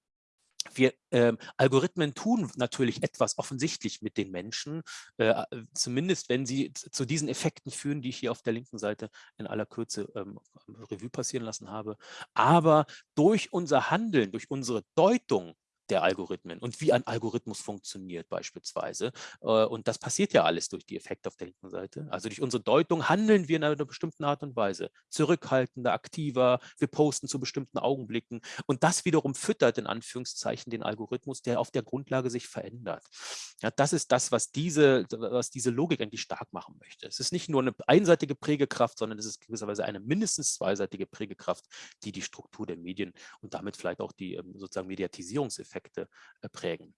wir ähm, Algorithmen tun natürlich etwas offensichtlich mit den Menschen, äh, zumindest wenn sie zu diesen Effekten führen, die ich hier auf der linken Seite in aller Kürze ähm, Revue passieren lassen habe. Aber durch unser Handeln, durch unsere Deutung der Algorithmen und wie ein Algorithmus funktioniert beispielsweise. Äh, und das passiert ja alles durch die Effekte auf der linken Seite. Also durch unsere Deutung handeln wir in einer bestimmten Art und Weise. Zurückhaltender, aktiver, wir posten zu bestimmten Augenblicken. Und das wiederum füttert in Anführungszeichen den Algorithmus, der auf der Grundlage sich verändert. Ja, das ist das, was diese, was diese Logik eigentlich stark machen möchte. Es ist nicht nur eine einseitige Prägekraft, sondern es ist gewisserweise eine mindestens zweiseitige Prägekraft, die die Struktur der Medien und damit vielleicht auch die ähm, sozusagen Mediatisierungseffekte Effekte äh, prägen.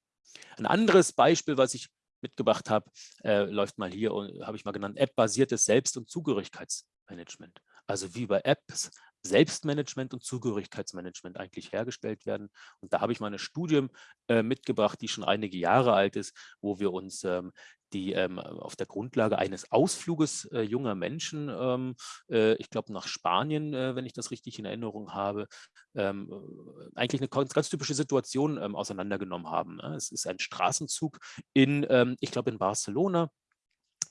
Ein anderes Beispiel, was ich mitgebracht habe, äh, läuft mal hier und habe ich mal genannt, App-basiertes Selbst- und Zugehörigkeitsmanagement. Also wie bei Apps Selbstmanagement und Zugehörigkeitsmanagement eigentlich hergestellt werden. Und da habe ich mal eine Studie äh, mitgebracht, die schon einige Jahre alt ist, wo wir uns ähm, die ähm, auf der Grundlage eines Ausfluges äh, junger Menschen, ähm, äh, ich glaube nach Spanien, äh, wenn ich das richtig in Erinnerung habe, ähm, äh, eigentlich eine ganz, ganz typische Situation ähm, auseinandergenommen haben. Ne? Es ist ein Straßenzug in, ähm, ich glaube in Barcelona,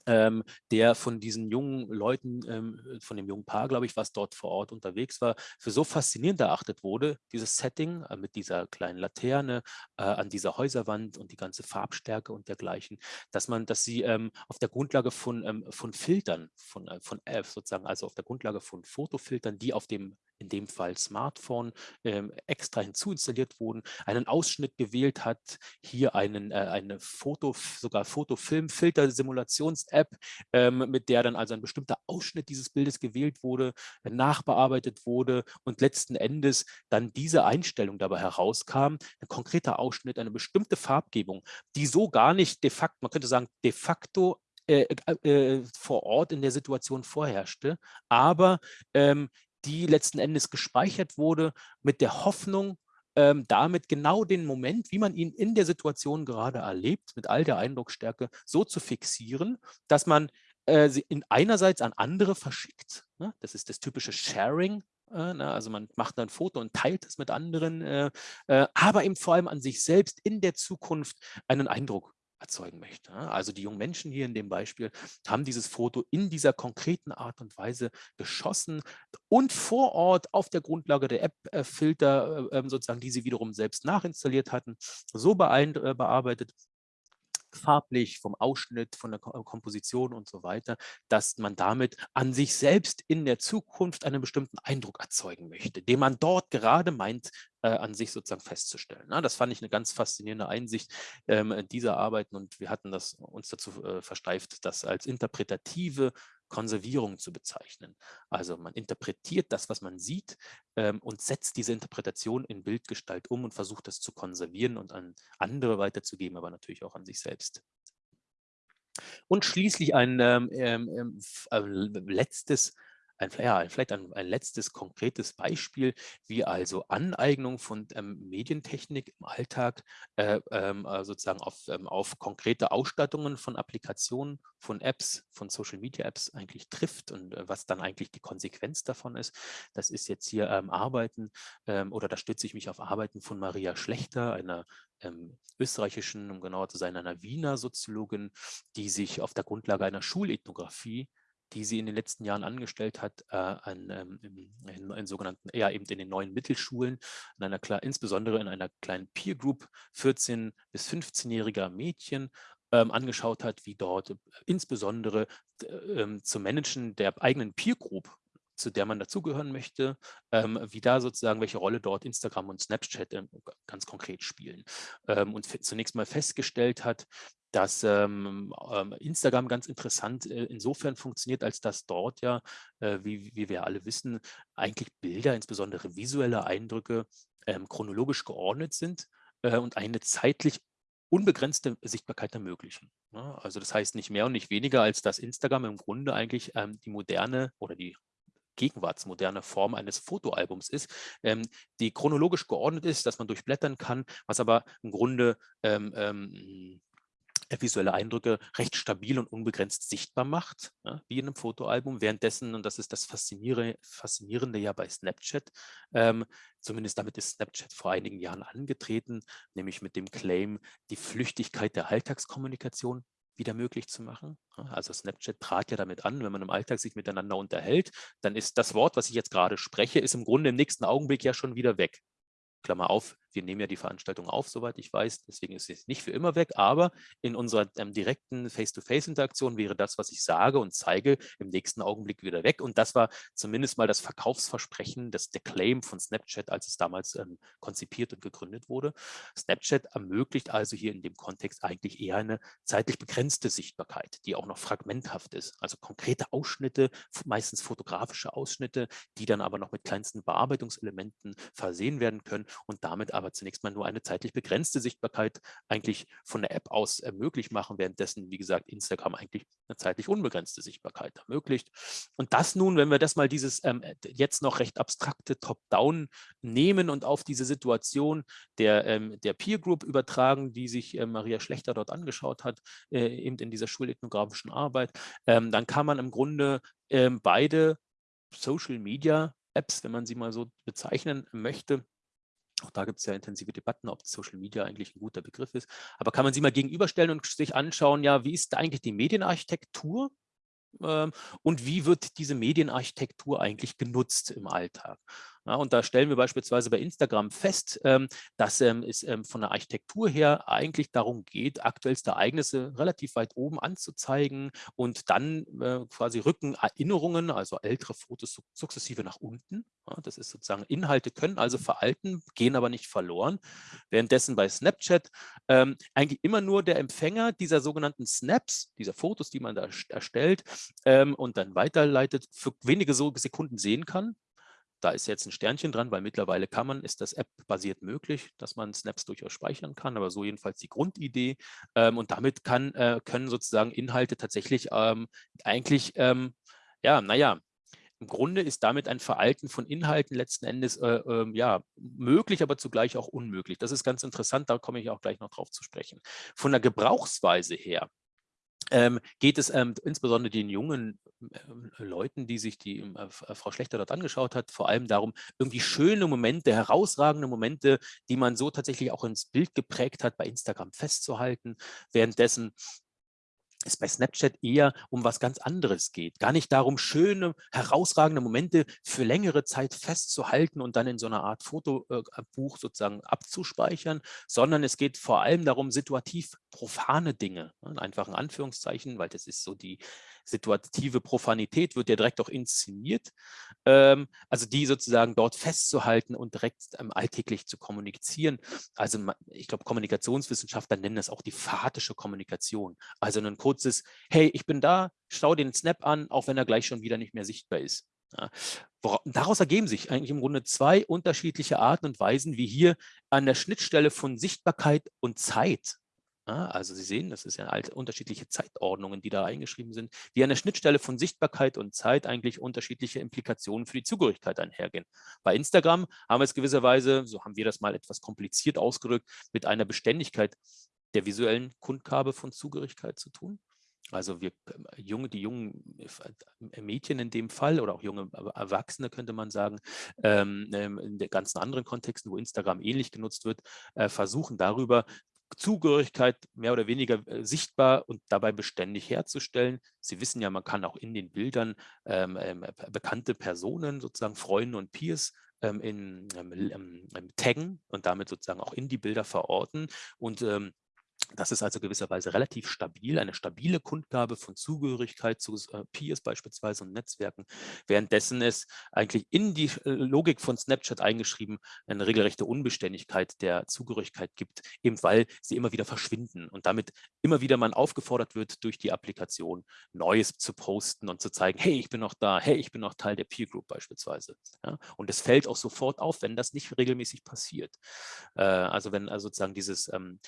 ähm, der von diesen jungen Leuten, ähm, von dem jungen Paar, glaube ich, was dort vor Ort unterwegs war, für so faszinierend erachtet wurde, dieses Setting äh, mit dieser kleinen Laterne äh, an dieser Häuserwand und die ganze Farbstärke und dergleichen, dass man, dass sie ähm, auf der Grundlage von, ähm, von Filtern, von, äh, von äh, sozusagen, also auf der Grundlage von Fotofiltern, die auf dem in dem Fall Smartphone, ähm, extra hinzuinstalliert wurden, einen Ausschnitt gewählt hat, hier einen, äh, eine Foto, sogar Fotofilm-Filter-Simulations-App, ähm, mit der dann also ein bestimmter Ausschnitt dieses Bildes gewählt wurde, nachbearbeitet wurde und letzten Endes dann diese Einstellung dabei herauskam, ein konkreter Ausschnitt, eine bestimmte Farbgebung, die so gar nicht de facto, man könnte sagen, de facto äh, äh, äh vor Ort in der Situation vorherrschte, aber ähm, die letzten Endes gespeichert wurde mit der Hoffnung, ähm, damit genau den Moment, wie man ihn in der Situation gerade erlebt, mit all der Eindrucksstärke, so zu fixieren, dass man äh, sie in einerseits an andere verschickt. Ne? Das ist das typische Sharing. Äh, ne? Also man macht ein Foto und teilt es mit anderen, äh, äh, aber eben vor allem an sich selbst in der Zukunft einen Eindruck erzeugen möchte. Also die jungen Menschen hier in dem Beispiel haben dieses Foto in dieser konkreten Art und Weise geschossen und vor Ort auf der Grundlage der App-Filter, äh, ähm, sozusagen, die sie wiederum selbst nachinstalliert hatten, so äh, bearbeitet, farblich, vom Ausschnitt, von der Komposition und so weiter, dass man damit an sich selbst in der Zukunft einen bestimmten Eindruck erzeugen möchte, den man dort gerade meint, äh, an sich sozusagen festzustellen. Na, das fand ich eine ganz faszinierende Einsicht ähm, dieser Arbeiten und wir hatten das uns dazu äh, versteift, das als interpretative Konservierung zu bezeichnen. Also man interpretiert das, was man sieht ähm, und setzt diese Interpretation in Bildgestalt um und versucht das zu konservieren und an andere weiterzugeben, aber natürlich auch an sich selbst. Und schließlich ein ähm, ähm, ähm äh, letztes ein, ja, vielleicht ein, ein, letztes konkretes Beispiel, wie also Aneignung von ähm, Medientechnik im Alltag äh, ähm, äh, sozusagen auf, ähm, auf konkrete Ausstattungen von Applikationen, von Apps, von Social Media Apps eigentlich trifft und äh, was dann eigentlich die Konsequenz davon ist. Das ist jetzt hier ähm, Arbeiten ähm, oder da stütze ich mich auf Arbeiten von Maria Schlechter, einer ähm, österreichischen, um genauer zu sein, einer Wiener Soziologin, die sich auf der Grundlage einer Schulethnographie die sie in den letzten Jahren angestellt hat, äh, an, ähm, in, in, sogenannten, ja eben in den neuen Mittelschulen, in einer, insbesondere in einer kleinen Peer Group 14- bis 15-jähriger Mädchen ähm, angeschaut hat, wie dort äh, insbesondere ähm, zum Managen der eigenen Peer Group zu der man dazugehören möchte, ähm, wie da sozusagen, welche Rolle dort Instagram und Snapchat ähm, ganz konkret spielen. Ähm, und zunächst mal festgestellt hat, dass ähm, ähm, Instagram ganz interessant äh, insofern funktioniert, als dass dort ja, äh, wie, wie wir alle wissen, eigentlich Bilder, insbesondere visuelle Eindrücke, ähm, chronologisch geordnet sind äh, und eine zeitlich unbegrenzte Sichtbarkeit ermöglichen. Ne? Also das heißt nicht mehr und nicht weniger, als dass Instagram im Grunde eigentlich ähm, die moderne oder die gegenwartsmoderne Form eines Fotoalbums ist, ähm, die chronologisch geordnet ist, dass man durchblättern kann, was aber im Grunde ähm, ähm, visuelle Eindrücke recht stabil und unbegrenzt sichtbar macht, ja, wie in einem Fotoalbum. Währenddessen, und das ist das Faszinierende, Faszinierende ja bei Snapchat, ähm, zumindest damit ist Snapchat vor einigen Jahren angetreten, nämlich mit dem Claim, die Flüchtigkeit der Alltagskommunikation wieder möglich zu machen. Also Snapchat trat ja damit an, wenn man im Alltag sich miteinander unterhält, dann ist das Wort, was ich jetzt gerade spreche, ist im Grunde im nächsten Augenblick ja schon wieder weg. Klammer auf, Wir nehmen ja die Veranstaltung auf, soweit ich weiß. Deswegen ist es nicht für immer weg. Aber in unserer ähm, direkten Face-to-Face-Interaktion wäre das, was ich sage und zeige, im nächsten Augenblick wieder weg. Und das war zumindest mal das Verkaufsversprechen, das, der Claim von Snapchat, als es damals ähm, konzipiert und gegründet wurde. Snapchat ermöglicht also hier in dem Kontext eigentlich eher eine zeitlich begrenzte Sichtbarkeit, die auch noch fragmenthaft ist. Also konkrete Ausschnitte, meistens fotografische Ausschnitte, die dann aber noch mit kleinsten Bearbeitungselementen versehen werden können und damit aber zunächst mal nur eine zeitlich begrenzte Sichtbarkeit eigentlich von der App aus möglich machen, währenddessen, wie gesagt, Instagram eigentlich eine zeitlich unbegrenzte Sichtbarkeit ermöglicht. Und das nun, wenn wir das mal dieses ähm, jetzt noch recht abstrakte Top-Down nehmen und auf diese Situation der, ähm, der Peer Group übertragen, die sich äh, Maria Schlechter dort angeschaut hat, äh, eben in dieser schulethnografischen Arbeit, ähm, dann kann man im Grunde ähm, beide Social Media Apps, wenn man sie mal so bezeichnen möchte, auch da gibt es ja intensive Debatten, ob Social Media eigentlich ein guter Begriff ist. Aber kann man sie mal gegenüberstellen und sich anschauen, ja, wie ist da eigentlich die Medienarchitektur ähm, und wie wird diese Medienarchitektur eigentlich genutzt im Alltag? Ja, und da stellen wir beispielsweise bei Instagram fest, ähm, dass ähm, es ähm, von der Architektur her eigentlich darum geht, aktuellste Ereignisse relativ weit oben anzuzeigen und dann äh, quasi rücken Erinnerungen, also ältere Fotos sukzessive nach unten. Ja, das ist sozusagen, Inhalte können also veralten, gehen aber nicht verloren. Währenddessen bei Snapchat ähm, eigentlich immer nur der Empfänger dieser sogenannten Snaps, dieser Fotos, die man da erstellt ähm, und dann weiterleitet, für wenige Sekunden sehen kann. Da ist jetzt ein Sternchen dran, weil mittlerweile kann man, ist das App-basiert möglich, dass man Snaps durchaus speichern kann, aber so jedenfalls die Grundidee. Ähm, und damit kann, äh, können sozusagen Inhalte tatsächlich ähm, eigentlich, ähm, ja, naja, im Grunde ist damit ein Veralten von Inhalten letzten Endes äh, äh, ja, möglich, aber zugleich auch unmöglich. Das ist ganz interessant, da komme ich auch gleich noch drauf zu sprechen. Von der Gebrauchsweise her ähm, geht es ähm, insbesondere den jungen ähm, Leuten, die sich die ähm, äh, Frau Schlechter dort angeschaut hat, vor allem darum, irgendwie schöne Momente, herausragende Momente, die man so tatsächlich auch ins Bild geprägt hat, bei Instagram festzuhalten, währenddessen es bei Snapchat eher um was ganz anderes geht. Gar nicht darum, schöne, herausragende Momente für längere Zeit festzuhalten und dann in so einer Art Fotobuch sozusagen abzuspeichern, sondern es geht vor allem darum, situativ profane Dinge, ne, einfach ein Anführungszeichen, weil das ist so die situative Profanität wird ja direkt auch inszeniert, ähm, also die sozusagen dort festzuhalten und direkt ähm, alltäglich zu kommunizieren. Also ich glaube, Kommunikationswissenschaftler nennen das auch die phatische Kommunikation. Also ein kurzes, hey, ich bin da, schau den Snap an, auch wenn er gleich schon wieder nicht mehr sichtbar ist. Ja. Daraus ergeben sich eigentlich im Grunde zwei unterschiedliche Arten und Weisen, wie hier an der Schnittstelle von Sichtbarkeit und Zeit also Sie sehen, das ist ja halt unterschiedliche Zeitordnungen, die da eingeschrieben sind, die an der Schnittstelle von Sichtbarkeit und Zeit eigentlich unterschiedliche Implikationen für die Zugehörigkeit einhergehen. Bei Instagram haben wir es gewisserweise, so haben wir das mal etwas kompliziert ausgedrückt, mit einer Beständigkeit der visuellen Kundgabe von Zugehörigkeit zu tun. Also wir, äh, junge, die jungen äh, Mädchen in dem Fall oder auch junge Erwachsene könnte man sagen, ähm, ähm, in den ganzen anderen Kontexten, wo Instagram ähnlich genutzt wird, äh, versuchen darüber Zugehörigkeit mehr oder weniger äh, sichtbar und dabei beständig herzustellen. Sie wissen ja, man kann auch in den Bildern ähm, ähm, bekannte Personen, sozusagen Freunde und Peers, ähm, in, ähm, ähm, taggen und damit sozusagen auch in die Bilder verorten. Und ähm, das ist also gewisserweise relativ stabil, eine stabile Kundgabe von Zugehörigkeit zu äh, Peers beispielsweise und Netzwerken, währenddessen es eigentlich in die äh, Logik von Snapchat eingeschrieben eine regelrechte Unbeständigkeit der Zugehörigkeit gibt, eben weil sie immer wieder verschwinden und damit immer wieder man aufgefordert wird, durch die Applikation Neues zu posten und zu zeigen, hey, ich bin noch da, hey, ich bin noch Teil der Peer Group beispielsweise. Ja? Und es fällt auch sofort auf, wenn das nicht regelmäßig passiert. Äh, also wenn also sozusagen dieses ähm,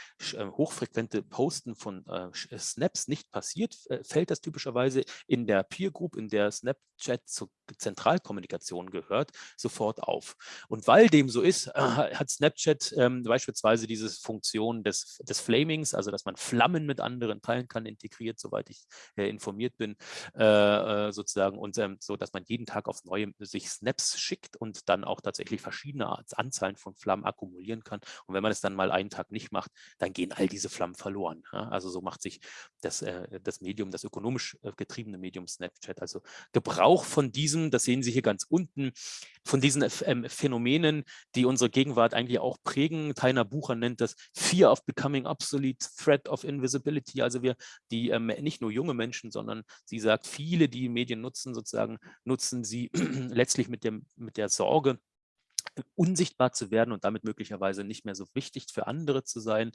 äh, hochfrequente Posten von äh, äh, Snaps nicht passiert, äh, fällt das typischerweise in der Peer Group, in der Snapchat zur Zentralkommunikation gehört, sofort auf. Und weil dem so ist, äh, hat Snapchat ähm, beispielsweise diese Funktion des, des Flamings, also dass man Flammen mit anderen teilen kann, integriert, soweit ich äh, informiert bin, äh, sozusagen, und ähm, so, dass man jeden Tag aufs Neue sich Snaps schickt und dann auch tatsächlich verschiedene Anzahlen von Flammen akkumulieren kann. Und wenn man es dann mal einen Tag nicht macht, dann gehen all diese Flammen verloren. Ja? Also so macht sich das, äh, das Medium, das ökonomisch äh, getriebene Medium Snapchat, also Gebrauch von diesem, das sehen Sie hier ganz unten, von diesen ähm, Phänomenen, die unsere Gegenwart eigentlich auch prägen. Tainer Bucher nennt das Fear of Becoming Obsolete, Threat of Invisibility. Also wir, die ähm, nicht nur junge Menschen, sondern sie sagt, viele, die Medien nutzen, sozusagen, nutzen sie (clears throat) letztlich mit, dem, mit der Sorge, unsichtbar zu werden und damit möglicherweise nicht mehr so wichtig für andere zu sein.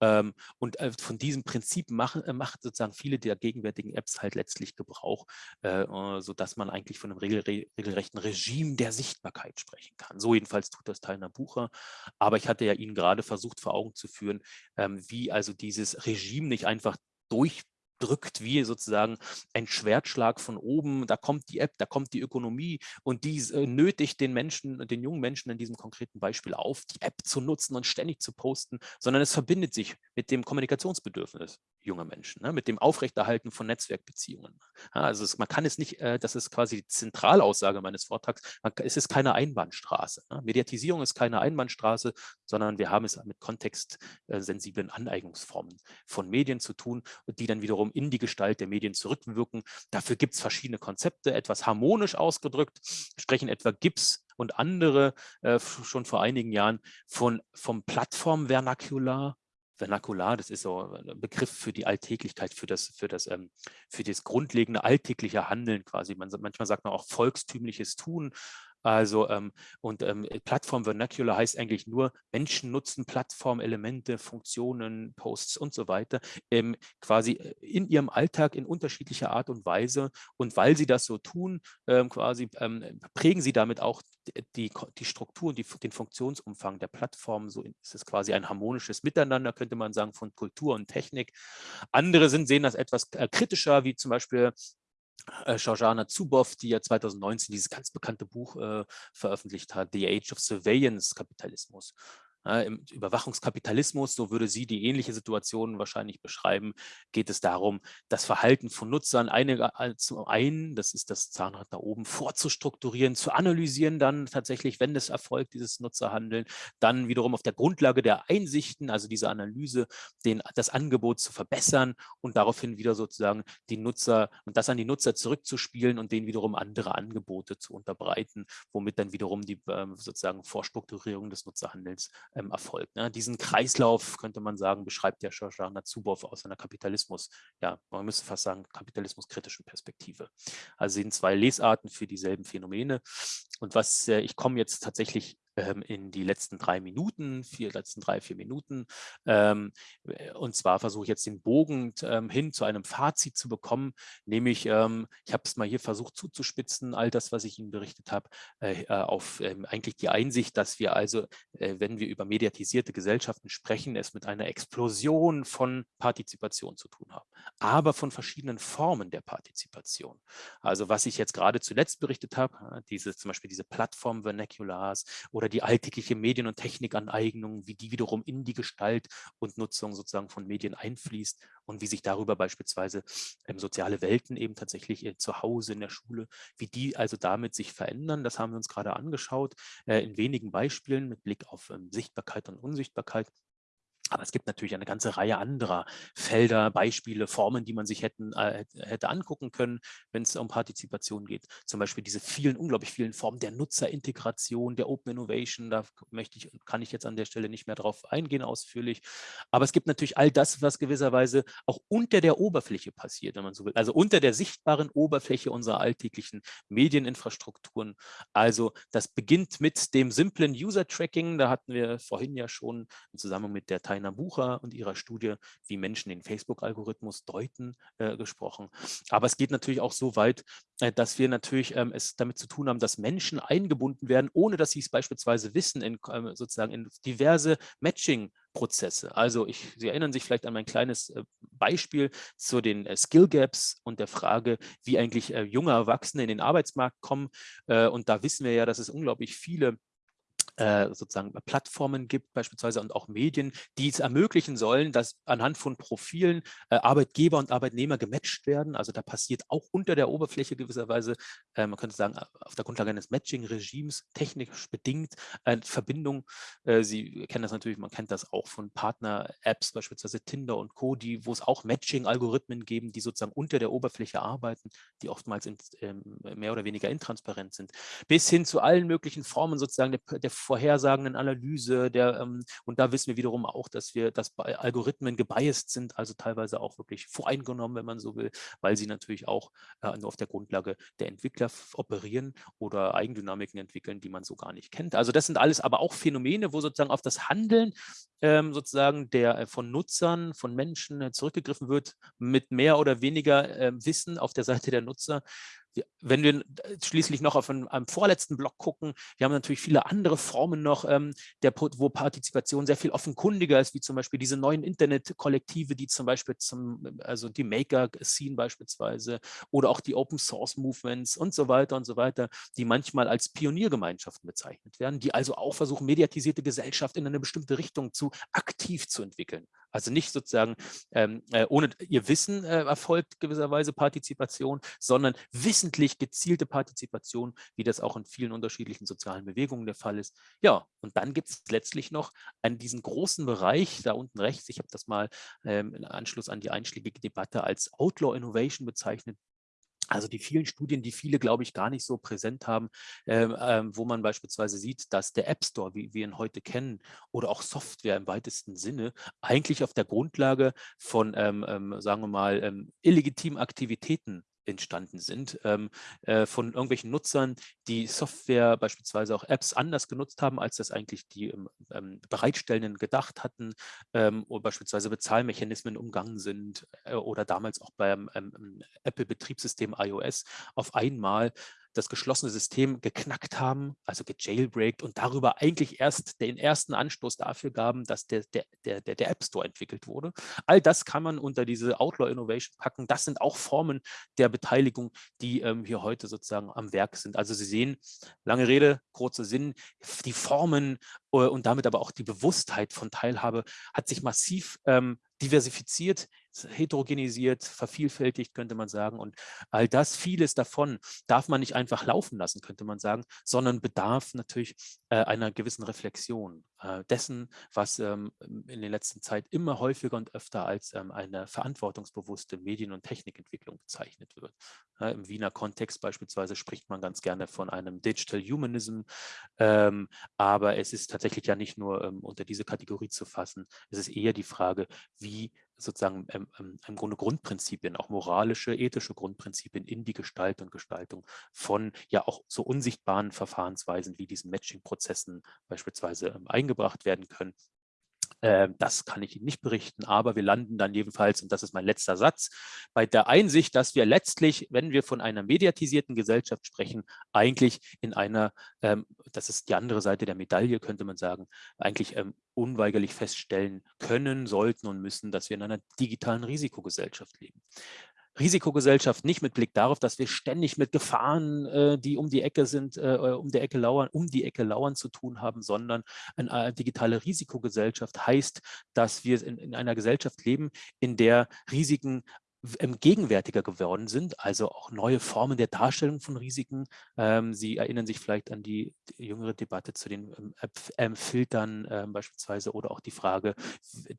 Ähm, und äh, von diesem Prinzip machen, äh, macht sozusagen viele der gegenwärtigen Apps halt letztlich Gebrauch, äh, sodass man eigentlich von einem regelrechten Regime der Sichtbarkeit sprechen kann. So jedenfalls tut das Teilner Bucher. Aber ich hatte ja Ihnen gerade versucht vor Augen zu führen, ähm, wie also dieses Regime nicht einfach durch drückt wie sozusagen ein Schwertschlag von oben. Da kommt die App, da kommt die Ökonomie und die äh, nötigt den Menschen, den jungen Menschen in diesem konkreten Beispiel auf, die App zu nutzen und ständig zu posten, sondern es verbindet sich mit dem Kommunikationsbedürfnis junger Menschen, ne, mit dem Aufrechterhalten von Netzwerkbeziehungen. Ja, also es, man kann es nicht, äh, das ist quasi die Zentralaussage meines Vortrags, man, es ist keine Einbahnstraße. Ne? Mediatisierung ist keine Einbahnstraße, sondern wir haben es mit kontextsensiblen Aneignungsformen von Medien zu tun, die dann wiederum in die Gestalt der Medien zurückwirken. Dafür gibt es verschiedene Konzepte, etwas harmonisch ausgedrückt, sprechen etwa Gibbs und andere äh, schon vor einigen Jahren von, vom Plattformvernakular Vernakular, das ist so ein Begriff für die Alltäglichkeit, für das, für das, ähm, für das grundlegende alltägliche Handeln quasi. Man, manchmal sagt man auch volkstümliches Tun. Also ähm, und ähm, Plattform Vernacular heißt eigentlich nur, Menschen nutzen Plattformelemente, Funktionen, Posts und so weiter ähm, quasi äh, in ihrem Alltag in unterschiedlicher Art und Weise. Und weil sie das so tun, ähm, quasi ähm, prägen sie damit auch die, die Struktur und die, den Funktionsumfang der Plattform. So ist es quasi ein harmonisches Miteinander, könnte man sagen, von Kultur und Technik. Andere sind, sehen das etwas äh, kritischer, wie zum Beispiel äh, Shoshana Zuboff, die ja 2019 dieses ganz bekannte Buch äh, veröffentlicht hat, The Age of Surveillance Kapitalismus. Ja, Im Überwachungskapitalismus, so würde sie die ähnliche Situation wahrscheinlich beschreiben, geht es darum, das Verhalten von Nutzern eine, zum einen, das ist das Zahnrad da oben, vorzustrukturieren, zu analysieren dann tatsächlich, wenn es erfolgt, dieses Nutzerhandeln, dann wiederum auf der Grundlage der Einsichten, also dieser Analyse, den, das Angebot zu verbessern und daraufhin wieder sozusagen die Nutzer und das an die Nutzer zurückzuspielen und denen wiederum andere Angebote zu unterbreiten, womit dann wiederum die äh, sozusagen Vorstrukturierung des Nutzerhandels ähm, erfolgt. Ne? Diesen Kreislauf, könnte man sagen, beschreibt der Shoshana Zuboff aus einer Kapitalismus, ja, man müsste fast sagen, kapitalismuskritischen Perspektive. Also sind zwei Lesarten für dieselben Phänomene. Und was, äh, ich komme jetzt tatsächlich ähm, in die letzten drei Minuten, vier, letzten drei, vier Minuten. Ähm, äh, und zwar versuche ich jetzt den Bogen ähm, hin zu einem Fazit zu bekommen, nämlich, ähm, ich habe es mal hier versucht zuzuspitzen, all das, was ich Ihnen berichtet habe, äh, äh, auf ähm, eigentlich die Einsicht, dass wir also, äh, wenn wir über mediatisierte Gesellschaften sprechen, es mit einer Explosion von Partizipation zu tun haben, aber von verschiedenen Formen der Partizipation. Also was ich jetzt gerade zuletzt berichtet habe, äh, diese zum Beispiel diese Plattform-Vernaculars oder die alltägliche Medien- und Technikaneignung, wie die wiederum in die Gestalt und Nutzung sozusagen von Medien einfließt und wie sich darüber beispielsweise ähm, soziale Welten eben tatsächlich äh, zu Hause in der Schule, wie die also damit sich verändern. Das haben wir uns gerade angeschaut äh, in wenigen Beispielen mit Blick auf ähm, Sichtbarkeit und Unsichtbarkeit. Aber es gibt natürlich eine ganze Reihe anderer Felder, Beispiele, Formen, die man sich hätten, äh, hätte angucken können, wenn es um Partizipation geht. Zum Beispiel diese vielen, unglaublich vielen Formen der Nutzerintegration, der Open Innovation. Da möchte ich, kann ich jetzt an der Stelle nicht mehr drauf eingehen ausführlich. Aber es gibt natürlich all das, was gewisserweise auch unter der Oberfläche passiert, wenn man so will. Also unter der sichtbaren Oberfläche unserer alltäglichen Medieninfrastrukturen. Also das beginnt mit dem simplen User-Tracking. Da hatten wir vorhin ja schon im Zusammenhang mit der Teil Rainer Bucher und ihrer Studie, wie Menschen den Facebook-Algorithmus deuten, äh, gesprochen. Aber es geht natürlich auch so weit, äh, dass wir natürlich ähm, es damit zu tun haben, dass Menschen eingebunden werden, ohne dass sie es beispielsweise wissen, in, äh, sozusagen in diverse Matching- Prozesse. Also ich, Sie erinnern sich vielleicht an mein kleines äh, Beispiel zu den äh, Skill Gaps und der Frage, wie eigentlich äh, junge Erwachsene in den Arbeitsmarkt kommen. und da wissen wir ja, dass es unglaublich viele äh, sozusagen Plattformen gibt beispielsweise und auch Medien, die es ermöglichen sollen, dass anhand von Profilen äh, Arbeitgeber und Arbeitnehmer gematcht werden. Also da passiert auch unter der Oberfläche gewisserweise, äh, man könnte sagen, auf der Grundlage eines Matching-Regimes technisch bedingt eine Verbindung. Äh, Sie kennen das natürlich, man kennt das auch von Partner-Apps, beispielsweise Tinder und Co., die, wo es auch Matching-Algorithmen geben, die sozusagen unter der Oberfläche arbeiten, die oftmals in, ähm, mehr oder weniger intransparent sind, bis hin zu allen möglichen Formen sozusagen der, der vorhersagenden Analyse, der, ähm, und da wissen wir wiederum auch, dass wir, dass Algorithmen gebiased sind, also teilweise auch wirklich voreingenommen, wenn man so will, weil sie natürlich auch äh, nur auf der Grundlage der Entwickler operieren oder Eigendynamiken entwickeln, die man so gar nicht kennt. Also das sind alles aber auch Phänomene, wo sozusagen auf das Handeln ähm, sozusagen der äh, von Nutzern, von Menschen äh, zurückgegriffen wird, mit mehr oder weniger äh, Wissen auf der Seite der Nutzer wenn wir schließlich noch auf einen, einen, vorletzten Block gucken, wir haben natürlich viele andere Formen noch, ähm, der, wo Partizipation sehr viel offenkundiger ist, wie zum Beispiel diese neuen Internetkollektive, die zum Beispiel zum, also die Maker-Scene beispielsweise oder auch die Open-Source-Movements und so weiter und so weiter, die manchmal als Pioniergemeinschaften bezeichnet werden, die also auch versuchen, mediatisierte Gesellschaft in eine bestimmte Richtung zu aktiv zu entwickeln. Also nicht sozusagen ähm, äh, ohne ihr Wissen äh, erfolgt gewisserweise Partizipation, sondern wissentlich gezielte Partizipation, wie das auch in vielen unterschiedlichen sozialen Bewegungen der Fall ist. Ja, und dann gibt es letztlich noch an diesen großen Bereich, da unten rechts, ich habe das mal ähm, in Anschluss an die einschlägige Debatte als Outlaw Innovation bezeichnet, also die vielen Studien, die viele, glaube ich, gar nicht so präsent haben, äh, äh, wo man beispielsweise sieht, dass der App Store, wie wir ihn heute kennen, oder auch Software im weitesten Sinne, eigentlich auf der Grundlage von, ähm, ähm, sagen wir mal, ähm, illegitimen Aktivitäten entstanden sind ähm, äh, von irgendwelchen Nutzern, die Software, beispielsweise auch Apps anders genutzt haben, als das eigentlich die ähm, ähm Bereitstellenden gedacht hatten ähm, oder beispielsweise Bezahlmechanismen umgangen sind äh, oder damals auch beim ähm, Apple-Betriebssystem iOS auf einmal das geschlossene System geknackt haben, also gejailbreakt und darüber eigentlich erst den ersten Anstoß dafür gaben, dass der, der, der, der App Store entwickelt wurde. All das kann man unter diese Outlaw Innovation packen. Das sind auch Formen der Beteiligung, die ähm, hier heute sozusagen am Werk sind. Also Sie sehen, lange Rede, kurzer Sinn, die Formen äh, und damit aber auch die Bewusstheit von Teilhabe hat sich massiv ähm, diversifiziert, heterogenisiert, vervielfältigt, könnte man sagen. Und all das, vieles davon darf man nicht einfach laufen lassen, könnte man sagen, sondern bedarf natürlich äh, einer gewissen Reflexion äh, dessen, was ähm, in der letzten Zeit immer häufiger und öfter als ähm, eine verantwortungsbewusste Medien- und Technikentwicklung bezeichnet wird. Ja, Im Wiener Kontext beispielsweise spricht man ganz gerne von einem Digital Humanism, ähm, aber es ist tatsächlich ja nicht nur ähm, unter diese Kategorie zu fassen. Es ist eher die Frage, wie sozusagen ähm, ähm, im Grunde Grundprinzipien, auch moralische, ethische Grundprinzipien in die Gestalt und Gestaltung von ja auch so unsichtbaren Verfahrensweisen wie diesen Matching-Prozessen beispielsweise ähm, eingebracht werden können. Ähm, das kann ich Ihnen nicht berichten, aber wir landen dann jedenfalls, und das ist mein letzter Satz, bei der Einsicht, dass wir letztlich, wenn wir von einer mediatisierten Gesellschaft sprechen, eigentlich in einer, ähm, das ist die andere Seite der Medaille, könnte man sagen, eigentlich ähm, unweigerlich feststellen können, sollten und müssen, dass wir in einer digitalen Risikogesellschaft leben. Risikogesellschaft nicht mit Blick darauf, dass wir ständig mit Gefahren, äh, die um die Ecke sind, äh, äh, um die Ecke lauern, um die Ecke lauern zu tun haben, sondern eine äh, digitale Risikogesellschaft heißt, dass wir in, in einer Gesellschaft leben, in der Risiken gegenwärtiger geworden sind, also auch neue Formen der Darstellung von Risiken. Ähm, Sie erinnern sich vielleicht an die, jüngere Debatte zu den ähm, ähm Filtern ähm, beispielsweise oder auch die Frage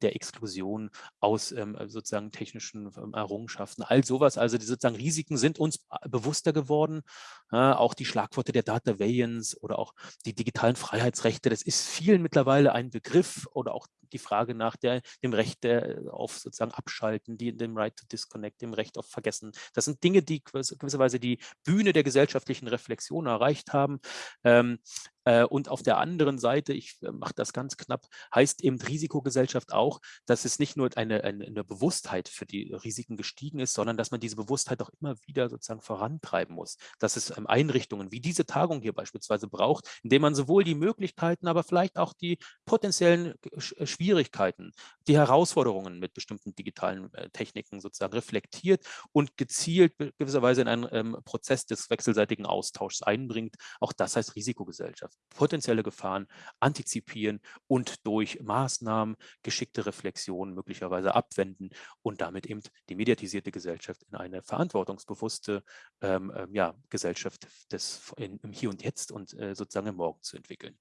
der Exklusion aus ähm, sozusagen technischen Errungenschaften. All sowas, also die sozusagen Risiken sind uns bewusster geworden. Äh, auch die Schlagworte der Data Variance oder auch die digitalen Freiheitsrechte, das ist vielen mittlerweile ein Begriff oder auch die Frage nach der, dem Recht der, auf sozusagen Abschalten, die, dem Right to Disconnect, dem Recht auf Vergessen. Das sind Dinge, die gewisserweise die Bühne der gesellschaftlichen Reflexion erreicht haben. Ähm, äh, und auf der anderen Seite, ich äh, mache das ganz knapp, heißt eben Risikogesellschaft auch, dass es nicht nur eine, eine, eine, Bewusstheit für die Risiken gestiegen ist, sondern dass man diese Bewusstheit auch immer wieder sozusagen vorantreiben muss. Dass es ähm, Einrichtungen wie diese Tagung hier beispielsweise braucht, indem man sowohl die Möglichkeiten, aber vielleicht auch die potenziellen äh, Schwierigkeiten, die Herausforderungen mit bestimmten digitalen Techniken sozusagen reflektiert und gezielt gewisserweise in einen ähm, Prozess des wechselseitigen Austauschs einbringt. Auch das heißt Risikogesellschaft. Potenzielle Gefahren antizipieren und durch Maßnahmen, geschickte Reflexionen möglicherweise abwenden und damit eben die mediatisierte Gesellschaft in eine verantwortungsbewusste ähm, ähm ja, Gesellschaft des, in, im Hier und Jetzt und äh, sozusagen im Morgen zu entwickeln.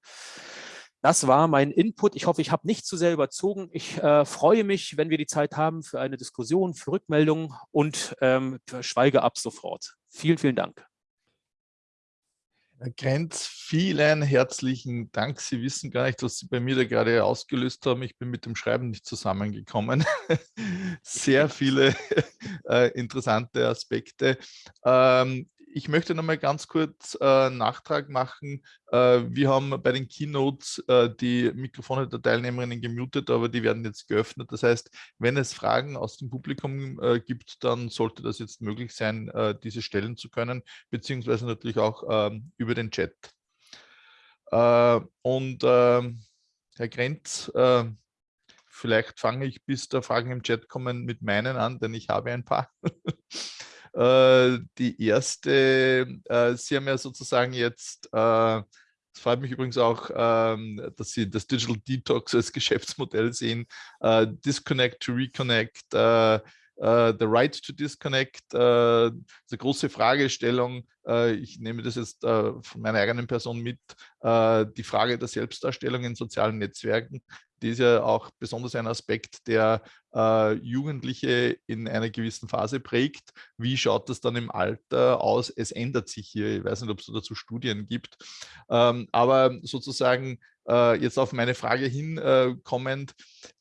Das war mein Input. Ich hoffe, ich habe nicht zu sehr überzogen. Ich äh, freue mich, wenn wir die Zeit haben für eine Diskussion, für Rückmeldungen und ähm, schweige ab sofort. Vielen, vielen Dank. Herr Grenz, vielen herzlichen Dank. Sie wissen gar nicht, was Sie bei mir da gerade ausgelöst haben. Ich bin mit dem Schreiben nicht zusammengekommen. (laughs) Sehr (laughs) viele (laughs) äh, interessante Aspekte. Ähm, ich möchte noch mal ganz kurz äh, Nachtrag machen. Äh, wir haben bei den Keynotes äh, die Mikrofone der Teilnehmerinnen gemutet, aber die werden jetzt geöffnet. Das heißt, wenn es Fragen aus dem Publikum äh, gibt, dann sollte das jetzt möglich sein, äh, diese stellen zu können, beziehungsweise natürlich auch ähm, über den Chat. Äh, und ähm, Herr Grenz, vielleicht fange ich, bis da Fragen im Chat kommen, mit meinen an, denn ich habe ein paar. (laughs) Äh, die erste, äh, Sie haben ja sozusagen jetzt, äh, es freut mich übrigens auch, ähm, dass Sie das Digital Detox als (laughs) Geschäftsmodell sehen, Disconnect to Reconnect, Uh, the right to disconnect, uh, eine große Fragestellung. Uh, ich nehme das jetzt von meiner eigenen Person mit, die Frage der Selbstdarstellung in sozialen Netzwerken die ist ja auch besonders ein Aspekt, der äh, Jugendliche in einer gewissen Phase prägt. Wie schaut das dann im Alter aus? Es ändert sich hier. Ich weiß nicht, ob es dazu Studien gibt. Ähm, aber sozusagen äh, jetzt auf meine Frage hinkommend,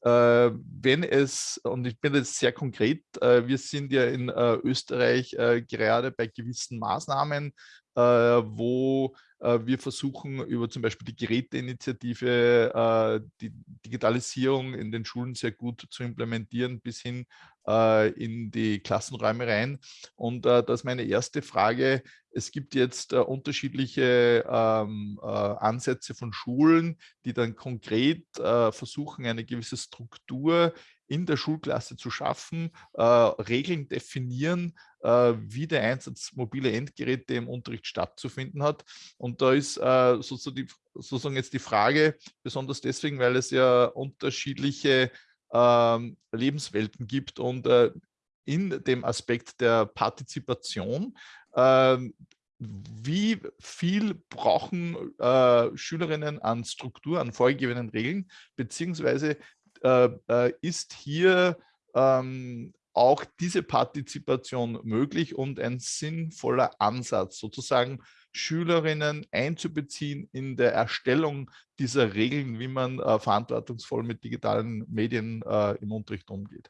äh, äh, wenn es, und ich bin jetzt sehr konkret, äh, wir sind ja in äh, Österreich gerade bei gewissen Maßnahmen, wo wir versuchen über zum Beispiel die Geräteinitiative äh, die Digitalisierung in den Schulen sehr gut zu implementieren bis hin äh, in die Klassenräume rein. Und das ist meine erste Frage. Es gibt jetzt unterschiedliche ähm, Ansätze von Schulen, die dann konkret versuchen, eine gewisse Struktur in der Schulklasse zu schaffen, äh, Regeln definieren, äh, wie der Einsatz mobiler Endgeräte im Unterricht stattzufinden hat. Und da ist äh, sozusagen, die, sozusagen, jetzt die Frage, besonders deswegen, weil es ja unterschiedliche ähm, Lebenswelten gibt und äh, in dem Aspekt der Partizipation ähm, wie viel brauchen äh, Schülerinnen an Struktur, an vorgegebenen Regeln, beziehungsweise äh, äh, ist hier ähm, auch diese Partizipation möglich und ein sinnvoller Ansatz, sozusagen Schülerinnen einzubeziehen in der Erstellung dieser Regeln, wie man äh, verantwortungsvoll mit digitalen Medien äh, im Unterricht umgeht.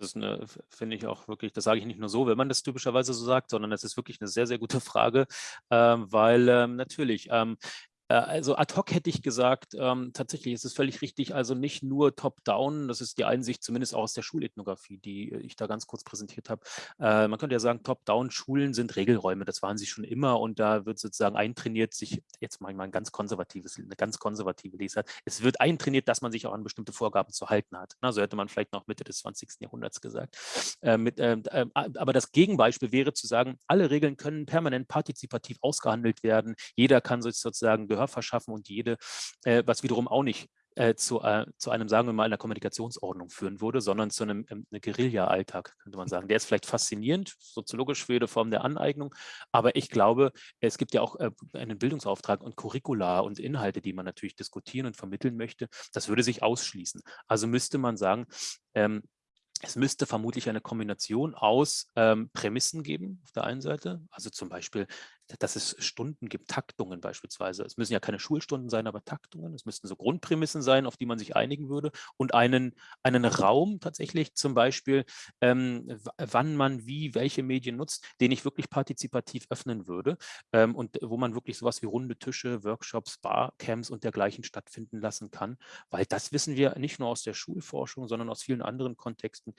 Das finde ich auch wirklich, das sage ich nicht nur so, wenn man das typischerweise so sagt, sondern es ist wirklich eine sehr, sehr gute (laughs) Frage, ähm, weil ähm, natürlich, ähm, äh, also ad hoc hätte ich gesagt, ähm, tatsächlich ist es völlig richtig, also nicht nur top-down, das ist die Einsicht zumindest auch aus der Schulethnographie, die ich da ganz kurz präsentiert habe. Äh, man könnte ja sagen, top-down Schulen sind Regelräume, das waren sie schon immer und da wird sozusagen eintrainiert, sich, jetzt mal ein ganz konservatives, eine ganz konservative Lesart, es wird eintrainiert, dass man sich auch an bestimmte Vorgaben zu halten hat. Na, so hätte man vielleicht noch Mitte des 20. Jahrhunderts gesagt. Äh, mit, äh, äh, aber das Gegenbeispiel wäre zu sagen, alle Regeln können permanent partizipativ ausgehandelt werden, jeder kann sich sozusagen Gehör verschaffen und jede, äh, was wiederum auch nicht äh, zu, äh, zu einem, sagen wir mal, einer Kommunikationsordnung führen würde, sondern zu einem, ähm, einem Guerilla-Alltag, könnte man sagen. Der ist vielleicht faszinierend, soziologisch für jede Form der Aneignung, aber ich glaube, es gibt ja auch äh, einen Bildungsauftrag und Curricula und Inhalte, die man natürlich diskutieren und vermitteln möchte. Das würde sich ausschließen. Also müsste man sagen, ähm, es müsste vermutlich eine Kombination aus ähm, Prämissen geben auf der einen Seite, also zum Beispiel dass es Stunden gibt, Taktungen beispielsweise. Es müssen ja keine Schulstunden sein, aber Taktungen. Es müssten so Grundprämissen sein, auf die man sich einigen würde und einen, einen Raum tatsächlich zum Beispiel, ähm, wann man wie welche Medien nutzt, den ich wirklich partizipativ öffnen würde ähm, und wo man wirklich sowas wie runde Tische, Workshops, Barcamps und dergleichen stattfinden lassen kann, weil das wissen wir nicht nur aus der Schulforschung, sondern aus vielen anderen Kontexten.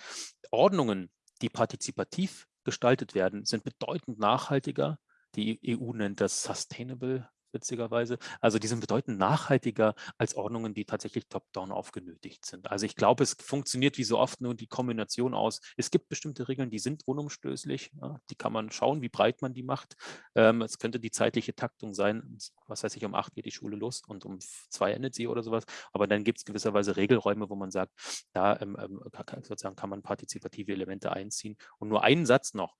Ordnungen, die partizipativ gestaltet werden, sind bedeutend nachhaltiger die EU nennt das Sustainable witzigerweise. Also die sind bedeutend nachhaltiger als Ordnungen, die tatsächlich top-down aufgenötigt sind. Also ich glaube, es funktioniert wie so oft nur die Kombination aus, es gibt bestimmte Regeln, die sind unumstößlich, ja, die kann man schauen, wie breit man die macht. Ähm, es könnte die zeitliche Taktung sein, was weiß ich, um acht geht die Schule los und um zwei endet sie oder sowas. Aber dann gibt es gewisserweise Regelräume, wo man sagt, da ähm, ähm sozusagen kann man partizipative Elemente einziehen. Und nur einen Satz noch,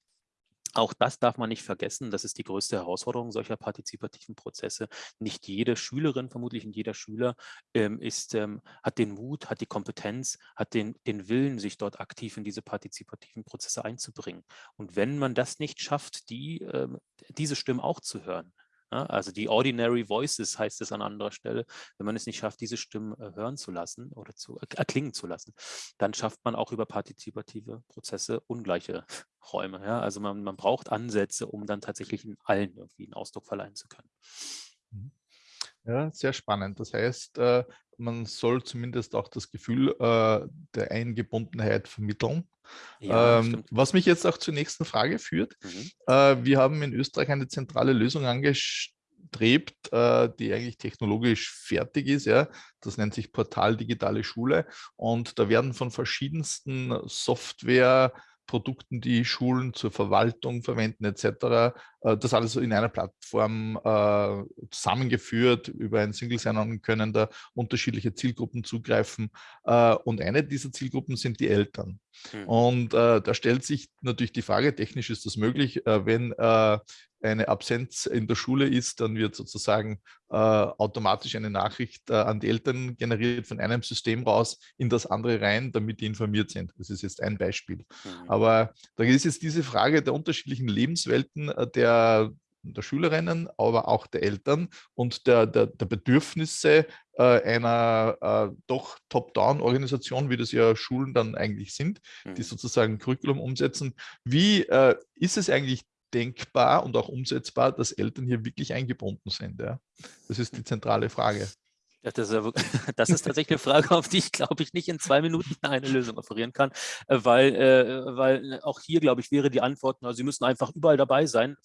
auch das darf man nicht vergessen. Das ist die größte Herausforderung solcher partizipativen Prozesse. Nicht jede Schülerin, vermutlich nicht jeder Schüler, ähm, ist, ähm, hat den Mut, hat die Kompetenz, hat den, den Willen, sich dort aktiv in diese partizipativen Prozesse einzubringen. Und wenn man das nicht schafft, die, ähm, diese Stimmen auch zu hören, also die Ordinary Voices heißt es an anderer Stelle. Wenn man es nicht schafft, diese Stimmen äh, hören zu lassen oder zu äh, erklingen zu lassen, dann schafft man auch über partizipative Prozesse ungleiche Räume. Ja? Also man, man braucht Ansätze, um dann tatsächlich in allen irgendwie einen Ausdruck verleihen zu können. Mhm. Ja, sehr spannend. Das heißt, äh, man soll zumindest auch das Gefühl äh, der Eingebundenheit vermitteln. Ja, ähm, was mich jetzt auch zur nächsten Frage führt. Mhm. Äh, wir haben in Österreich eine zentrale Lösung angestrebt, die eigentlich technologisch fertig ist. Ja. Das nennt sich Portal Digitale Schule. Und da werden von verschiedensten Software- Produkten, die Schulen zur Verwaltung verwenden etc. Äh, das alles in einer Plattform äh, zusammengeführt. Über ein Single Sign-On können da unterschiedliche Zielgruppen zugreifen. Äh, und eine dieser Zielgruppen sind die Eltern. Mhm. Und da stellt sich natürlich die Frage, technisch ist das möglich, wenn eine Absenz in der Schule ist, dann wird sozusagen äh, automatisch eine Nachricht äh, an die Eltern generiert von einem System raus in das andere rein, damit die informiert sind. Das ist jetzt ein Beispiel. Mhm. Aber da ist jetzt diese Frage der unterschiedlichen Lebenswelten äh, der, der Schülerinnen, aber auch der Eltern und der, der, der Bedürfnisse äh, einer äh, doch Top-Down-Organisation, wie das ja Schulen dann eigentlich sind, mhm. die sozusagen Curriculum umsetzen. Wie äh, ist es eigentlich denkbar und auch umsetzbar, dass Eltern hier wirklich eingebunden sind? Ja? Das ist die zentrale Frage. Das, ist, (laughs) das, ist, tatsächlich eine Frage, auf die ich, glaube ich, nicht in zwei Minuten (laughs) eine Lösung offerieren kann, äh, weil, äh, weil auch hier, glaube ich, wäre die Antwort, also Sie müssen einfach überall dabei sein.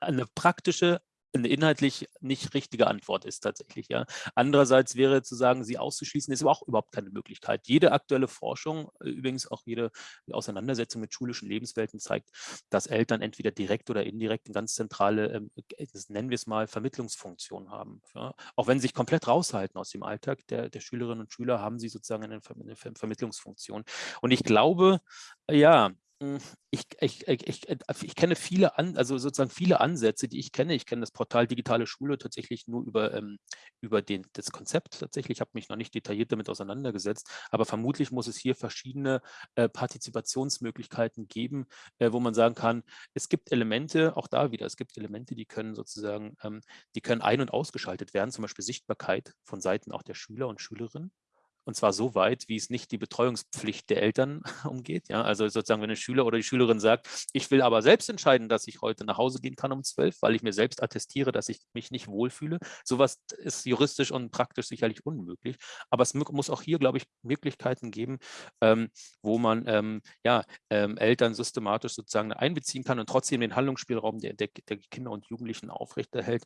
Eine praktische eine inhaltlich nicht richtige Antwort ist tatsächlich. Ja. Andererseits wäre zu sagen, sie auszuschließen, ist aber auch überhaupt keine Möglichkeit. Jede aktuelle Forschung, äh, übrigens auch jede Auseinandersetzung mit schulischen Lebenswelten zeigt, dass Eltern entweder direkt oder indirekt eine ganz zentrale, ähm, nennen wir es mal, Vermittlungsfunktion haben. Ja. Auch wenn sie sich komplett raushalten aus dem Alltag der, der Schülerinnen und Schüler, haben sie sozusagen eine, Vermittlungsfunktion. Und ich glaube, ja, ich, ich, ich, äh, ich, kenne viele, an, also sozusagen viele Ansätze, die ich kenne. Ich kenne das Portal Digitale Schule tatsächlich nur über, ähm, über den, das Konzept tatsächlich. Ich habe mich noch nicht detailliert damit auseinandergesetzt, aber vermutlich muss es hier verschiedene äh, Partizipationsmöglichkeiten geben, äh, wo man sagen kann, es gibt Elemente, auch da wieder, es gibt Elemente, die können sozusagen, ähm, die können ein- und ausgeschaltet werden, zum Beispiel Sichtbarkeit von Seiten auch der Schüler und Schülerinnen. Und zwar so weit, wie es nicht die Betreuungspflicht der Eltern (laughs) umgeht. Ja, also sozusagen, wenn ein Schüler oder die Schülerin sagt, ich will aber selbst entscheiden, dass ich heute nach Hause gehen kann um zwölf, weil ich mir selbst attestiere, dass ich mich nicht wohlfühle. Sowas ist juristisch und praktisch sicherlich unmöglich. Aber es muss auch hier, glaube ich, Möglichkeiten geben, ähm, wo man ähm, ja, ähm, Eltern systematisch sozusagen einbeziehen kann und trotzdem den Handlungsspielraum der, der, der Kinder und Jugendlichen aufrechterhält.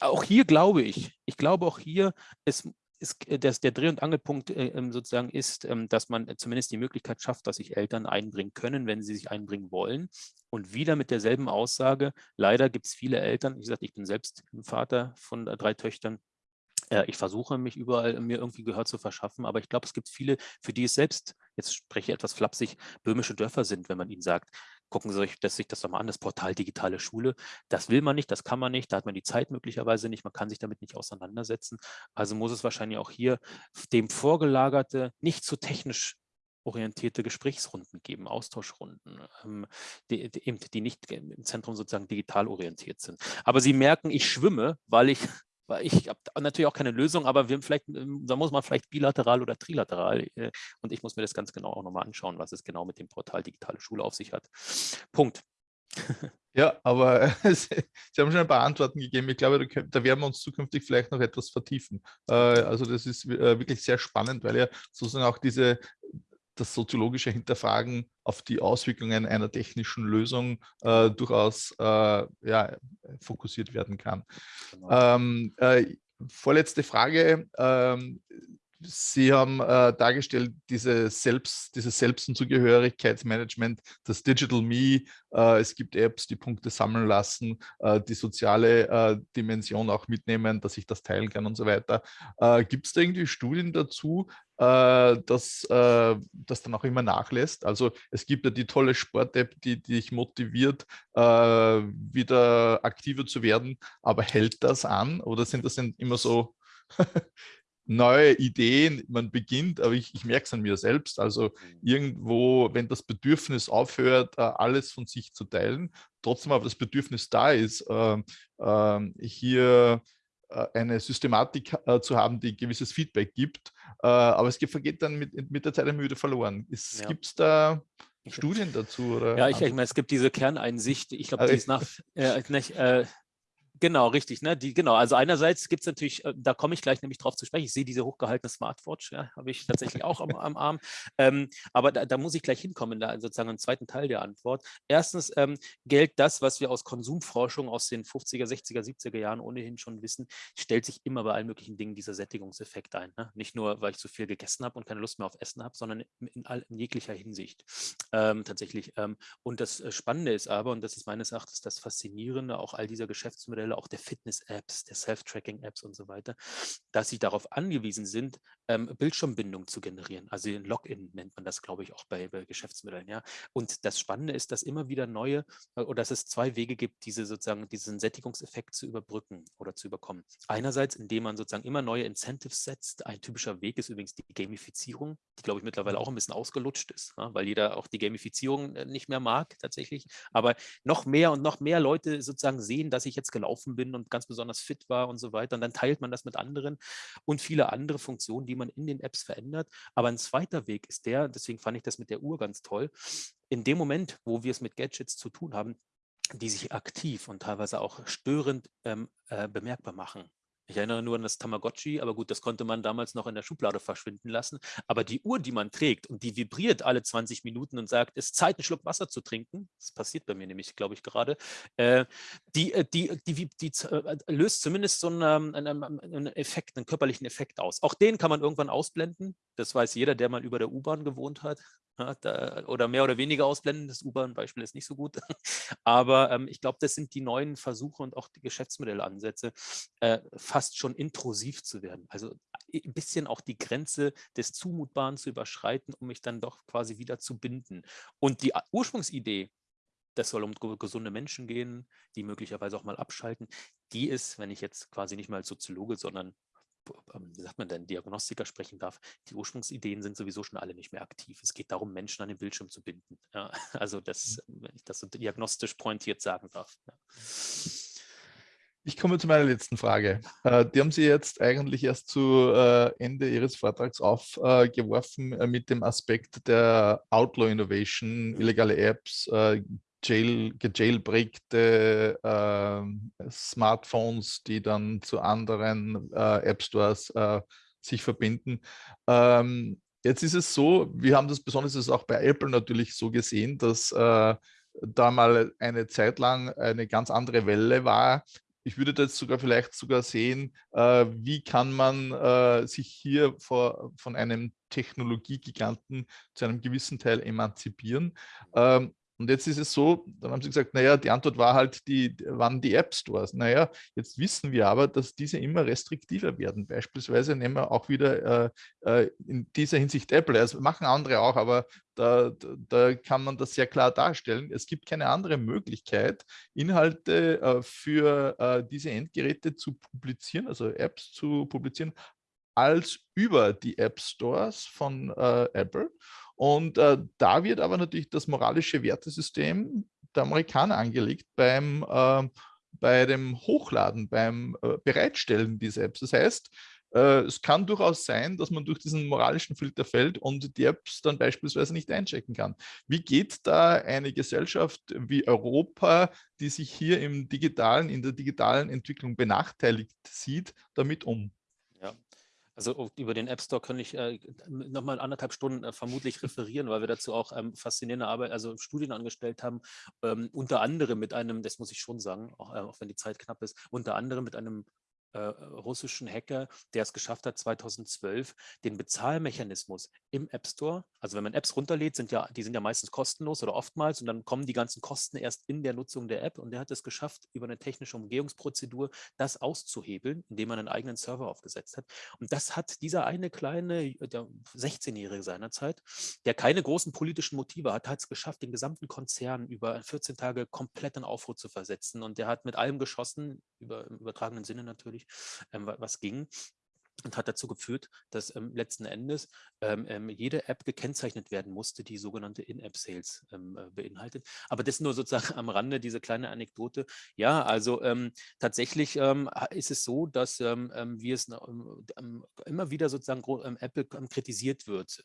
Auch hier glaube ich, ich glaube auch hier, es ist, äh, dass der Dreh- und Angelpunkt äh, ähm, sozusagen ist, ähm, dass man zumindest die Möglichkeit schafft, dass sich Eltern einbringen können, wenn sie sich einbringen wollen. Und wieder mit derselben Aussage, leider gibt es viele Eltern, wie gesagt, ich bin selbst Vater von drei Töchtern, äh, ich versuche mich überall mir irgendwie Gehör zu verschaffen, aber ich glaube, es gibt viele, für die es selbst, jetzt spreche ich etwas flapsig, böhmische Dörfer sind, wenn man ihnen sagt, gucken Sie sich das, sich das doch mal an, das Portal Digitale Schule. Das will man nicht, das kann man nicht, da hat man die Zeit möglicherweise nicht, man kann sich damit nicht auseinandersetzen. Also muss es wahrscheinlich auch hier dem vorgelagerte, nicht zu technisch orientierte Gesprächsrunden geben, Austauschrunden, ähm, die, die, nicht im Zentrum sozusagen digital orientiert sind. Aber Sie merken, ich schwimme, weil ich ich habe natürlich auch keine Lösung, aber wir vielleicht, ähm, da muss man vielleicht bilateral oder trilateral äh, und ich muss mir das ganz genau auch nochmal anschauen, was es genau mit dem Portal Digitale Schule auf sich hat. Punkt. Ja, aber (laughs) Sie haben schon ein paar Antworten gegeben. Ich glaube, da werden wir uns zukünftig vielleicht noch etwas vertiefen. Äh, also das ist äh, wirklich sehr spannend, weil ja sozusagen auch diese das soziologische Hinterfragen auf die Auswirkungen einer technischen Lösung äh, durchaus äh, ja, fokussiert werden kann. Genau. Ähm, äh, vorletzte Frage. Ähm, Sie haben äh, dargestellt, diese Selbst, dieses Selbst- und Zugehörigkeitsmanagement, das Digital Me, äh, es gibt Apps, die Punkte sammeln lassen, äh, die soziale äh, Dimension auch mitnehmen, dass ich das teilen kann und so weiter. Äh, gibt es da irgendwie Studien dazu, äh, dass das dann auch immer nachlässt? Also es gibt ja die tolle Sport-App, die, die dich motiviert, wieder aktiver zu werden, aber hält das an oder sind das immer so (laughs) neue Ideen, man beginnt, aber ich, ich merke es an mir selbst, also mhm. irgendwo, wenn das Bedürfnis aufhört, äh, alles von sich zu teilen, trotzdem aber das Bedürfnis da ist, äh, äh, hier äh, eine Systematik äh, zu haben, die gewisses Feedback gibt, aber es vergeht dann mit, mit der Zeit immer wieder verloren. Ja. Gibt es da Studien dazu? Oder? Ja, ich, ich meine, es gibt diese Kerneinsicht, ich glaube, die ist nach, äh, nicht, äh, Genau, richtig. Ne? Die, genau, also einerseits gibt es natürlich, äh, da komme ich gleich nämlich drauf zu sprechen, ich sehe diese hochgehaltene Smartwatch, ja, habe ich tatsächlich auch am, am Arm, ähm, aber da, da, muss ich gleich hinkommen, da sozusagen im zweiten Teil der Antwort. Erstens ähm, gilt das, was wir aus Konsumforschung aus den 50er, 60er, 70er Jahren ohnehin schon wissen, stellt sich immer bei allen möglichen Dingen dieser Sättigungseffekt ein. Ne? Nicht nur, weil ich zu viel gegessen habe und keine Lust mehr auf Essen habe, sondern in, all, in jeglicher Hinsicht ähm, tatsächlich. Ähm, und das äh, Spannende ist aber, und das ist meines Erachtens das Faszinierende, auch all dieser Geschäftsmodelle, Geschäftsmodelle auch der Fitness-Apps, der Self-Tracking-Apps und so weiter, dass sie darauf angewiesen sind, ähm, Bildschirmbindung zu generieren. Also den Login nennt man das, glaube ich, auch bei, bei, Geschäftsmodellen. Ja? Und das Spannende ist, dass immer wieder neue, äh, oder dass es zwei Wege gibt, diese sozusagen diesen Sättigungseffekt zu überbrücken oder zu überkommen. Einerseits, indem man sozusagen immer neue Incentives setzt. Ein typischer Weg ist übrigens die Gamifizierung, die, glaube ich, mittlerweile auch ein bisschen ausgelutscht ist, ja? weil jeder auch die Gamifizierung äh, nicht mehr mag tatsächlich. Aber noch mehr und noch mehr Leute sozusagen sehen, dass ich jetzt gelaufen gelaufen bin und ganz besonders fit war und so weiter. Und dann teilt man das mit anderen und viele andere Funktionen, die man in den Apps verändert. Aber ein zweiter Weg ist der, deswegen fand ich das mit der Uhr ganz toll, in dem Moment, wo wir es mit Gadgets zu tun haben, die sich aktiv und teilweise auch störend ähm, äh, bemerkbar machen. Ich erinnere nur an das Tamagotchi, aber gut, das konnte man damals noch in der Schublade verschwinden lassen. Aber die Uhr, die man trägt und die vibriert alle 20 Minuten und sagt, es ist Zeit, einen Schluck Wasser zu trinken, das passiert bei mir nämlich, glaube ich, gerade, äh, die, äh, die, die, die, die äh, löst zumindest so einen, einen, einen, Effekt, einen körperlichen Effekt aus. Auch den kann man irgendwann ausblenden. Das weiß jeder, der mal über der U-Bahn gewohnt hat. Da, oder mehr oder weniger ausblenden. Das U-Bahn-Beispiel ist nicht so gut. (laughs) Aber ähm, ich glaube, das sind die neuen Versuche und auch die Geschäftsmodellansätze, äh, fast schon intrusiv zu werden. Also ein bisschen auch die Grenze des Zumutbaren zu überschreiten, um mich dann doch quasi wieder zu binden. Und die Ursprungsidee, das soll um gesunde Menschen gehen, die möglicherweise auch mal abschalten. Die ist, wenn ich jetzt quasi nicht mal als Soziologe, sondern wie sagt man denn, Diagnostiker sprechen darf, die Ursprungsideen sind sowieso schon alle nicht mehr aktiv. Es geht darum, Menschen an den Bildschirm zu binden. Ja, (laughs) also das, mhm. wenn ich das so diagnostisch pointiert sagen darf. Ja. Ich komme zu meiner letzten Frage. Äh, die haben Sie jetzt eigentlich erst zu äh, Ende Ihres Vortrags aufgeworfen äh, mit dem Aspekt der Outlaw Innovation, mhm. illegale Apps, jail, gejailbreakte äh, Smartphones, die dann zu anderen äh, App Stores äh, sich verbinden. Ähm, jetzt ist es so, wir haben das besonders auch bei Apple natürlich so gesehen, dass äh, da mal eine Zeit lang eine ganz andere Welle war. Ich würde das sogar vielleicht sogar sehen, äh, wie kann man äh, sich hier vor, von einem Technologiegiganten zu einem gewissen Teil emanzipieren. Ähm, und jetzt ist es so, dann haben sie gesagt, naja, die Antwort war halt, die, wann die App Stores. Naja, jetzt wissen wir aber, dass diese immer restriktiver werden. Beispielsweise nehmen wir auch wieder äh, äh in dieser Hinsicht Apple. Das machen andere auch, aber da, da, kann man das sehr klar darstellen. Es gibt keine andere Möglichkeit, Inhalte äh, für äh, diese Endgeräte zu publizieren, also Apps zu publizieren, als über die App Stores von äh, Apple. Und äh, da wird aber natürlich das moralische Wertesystem der Amerikaner angelegt beim, äh, bei dem Hochladen, beim äh, Bereitstellen dieser Apps. Das heißt, äh, es kann durchaus sein, dass man durch diesen moralischen Filter fällt und die Apps dann beispielsweise nicht einchecken kann. Wie geht da eine Gesellschaft wie Europa, die sich hier im digitalen, in der digitalen Entwicklung benachteiligt sieht, damit um? Also über den App Store kann ich äh, nochmal anderthalb Stunden äh, vermutlich referieren, weil wir dazu auch ähm, faszinierende Arbeit, also Studien angestellt haben, ähm, unter anderem mit einem, das muss ich schon sagen, auch, äh, auch wenn die Zeit knapp ist, unter anderem mit einem äh, russischen Hacker, der es geschafft hat, 2012 den Bezahlmechanismus im App Store, also wenn man Apps runterlädt, sind ja, die sind ja meistens kostenlos oder oftmals und dann kommen die ganzen Kosten erst in der Nutzung der App und der hat es geschafft, über eine technische Umgehungsprozedur das auszuhebeln, indem man einen eigenen Server aufgesetzt hat. Und das hat dieser eine kleine, der 16-Jährige seinerzeit, der keine großen politischen Motive hat, hat es geschafft, den gesamten Konzern über 14 Tage komplett in Aufruhr zu versetzen und der hat mit allem geschossen, über, im übertragenen Sinne natürlich, ähm, was ging und hat dazu geführt, dass ähm, letzten Endes ähm, ähm, jede App gekennzeichnet werden musste, die sogenannte In-App-Sales ähm, äh, beinhaltet. Aber das nur sozusagen am Rande, diese kleine Anekdote. Ja, also ähm, tatsächlich ähm, ist es so, dass wir es immer wieder sozusagen Apple kritisiert wird,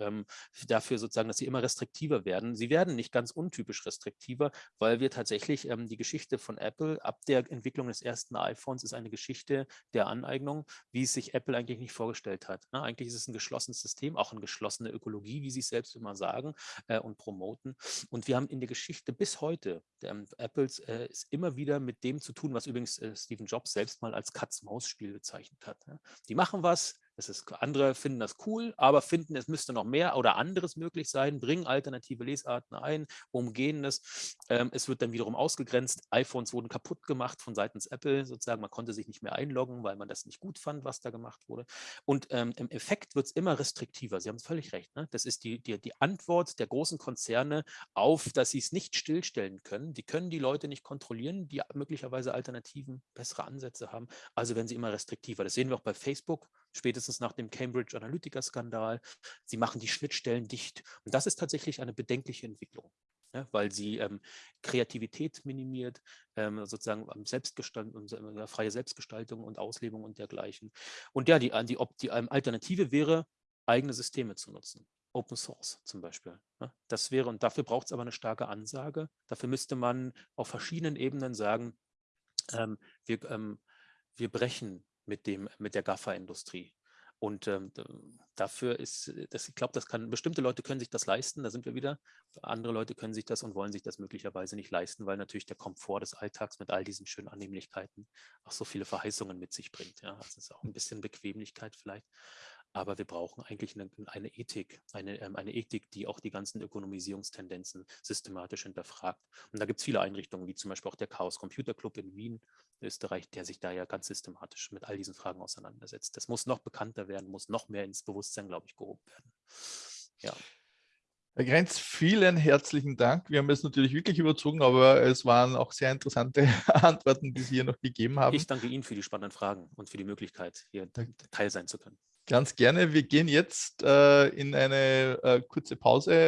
dafür sozusagen, dass sie immer restriktiver werden. Sie werden nicht ganz untypisch restriktiver, weil wir tatsächlich die Geschichte von Apple ab der Entwicklung des ersten iPhones ist eine Geschichte der Aneignung, wie es sich Apple eigentlich nicht vorgestellt hat. Ne? Eigentlich ist es ein geschlossenes System, auch eine geschlossene Ökologie, wie sie es selbst immer sagen äh, und promoten. Und wir haben in der Geschichte bis heute ähm, Apples äh, ist immer wieder mit dem zu tun, was übrigens äh, Stephen Jobs selbst mal als Katz-Maus-Spiel bezeichnet hat. Ne? Die machen was, das ist, andere finden das cool, aber finden, es müsste noch mehr oder anderes möglich sein, bringen alternative Lesarten ein, umgehen es. Ähm, es wird dann wiederum ausgegrenzt. iPhones wurden kaputt gemacht von seitens Apple, sozusagen. Man konnte sich nicht mehr einloggen, weil man das nicht gut fand, was da gemacht wurde. Und ähm, im Effekt wird es immer restriktiver. Sie haben völlig recht. Ne? Das ist die, die, die Antwort der großen Konzerne auf, dass sie es nicht stillstellen können. Die können die Leute nicht kontrollieren, die möglicherweise Alternativen, bessere Ansätze haben. Also werden sie immer restriktiver. Das sehen wir auch bei Facebook spätestens nach dem Cambridge Analytica-Skandal. Sie machen die Schnittstellen dicht. Und das ist tatsächlich eine bedenkliche Entwicklung. Ja, weil sie ähm, Kreativität minimiert, ähm, sozusagen Selbstgestaltung, äh, freie Selbstgestaltung und Auslebung und dergleichen. Und ja, die, die, die ähm, Alternative wäre, eigene Systeme zu nutzen. Open Source zum Beispiel. Ja, das wäre, und dafür braucht es aber eine starke Ansage. Dafür müsste man auf verschiedenen Ebenen sagen, ähm, wir, ähm, wir brechen mit, dem, mit der GAFA-Industrie. Und ähm, dafür ist, äh, das, ich glaube, das kann, bestimmte Leute können sich das leisten, da sind wir wieder. Andere Leute können sich das und wollen sich das möglicherweise nicht leisten, weil natürlich der Komfort des Alltags mit all diesen schönen Annehmlichkeiten auch so viele Verheißungen mit sich bringt. Ja, das ist auch ein bisschen Bequemlichkeit vielleicht. Aber wir brauchen eigentlich eine, eine Ethik, eine, ähm, eine Ethik, die auch die ganzen Ökonomisierungstendenzen systematisch hinterfragt. Und da gibt es viele Einrichtungen, wie zum Beispiel auch der Chaos Computer Club in Wien, Österreich, der sich da ja ganz systematisch mit all diesen Fragen auseinandersetzt. Das muss noch bekannter werden, muss noch mehr ins Bewusstsein, glaube ich, gehoben werden. Ja. Herr Grenz, vielen herzlichen Dank. Wir haben es natürlich wirklich überzogen, aber es waren auch sehr interessante (laughs) Antworten, die Sie hier noch gegeben haben. Ich danke Ihnen für die spannenden Fragen und für die Möglichkeit, hier Teil sein zu können. Ganz gerne. Wir gehen jetzt äh, in eine äh, kurze Pause.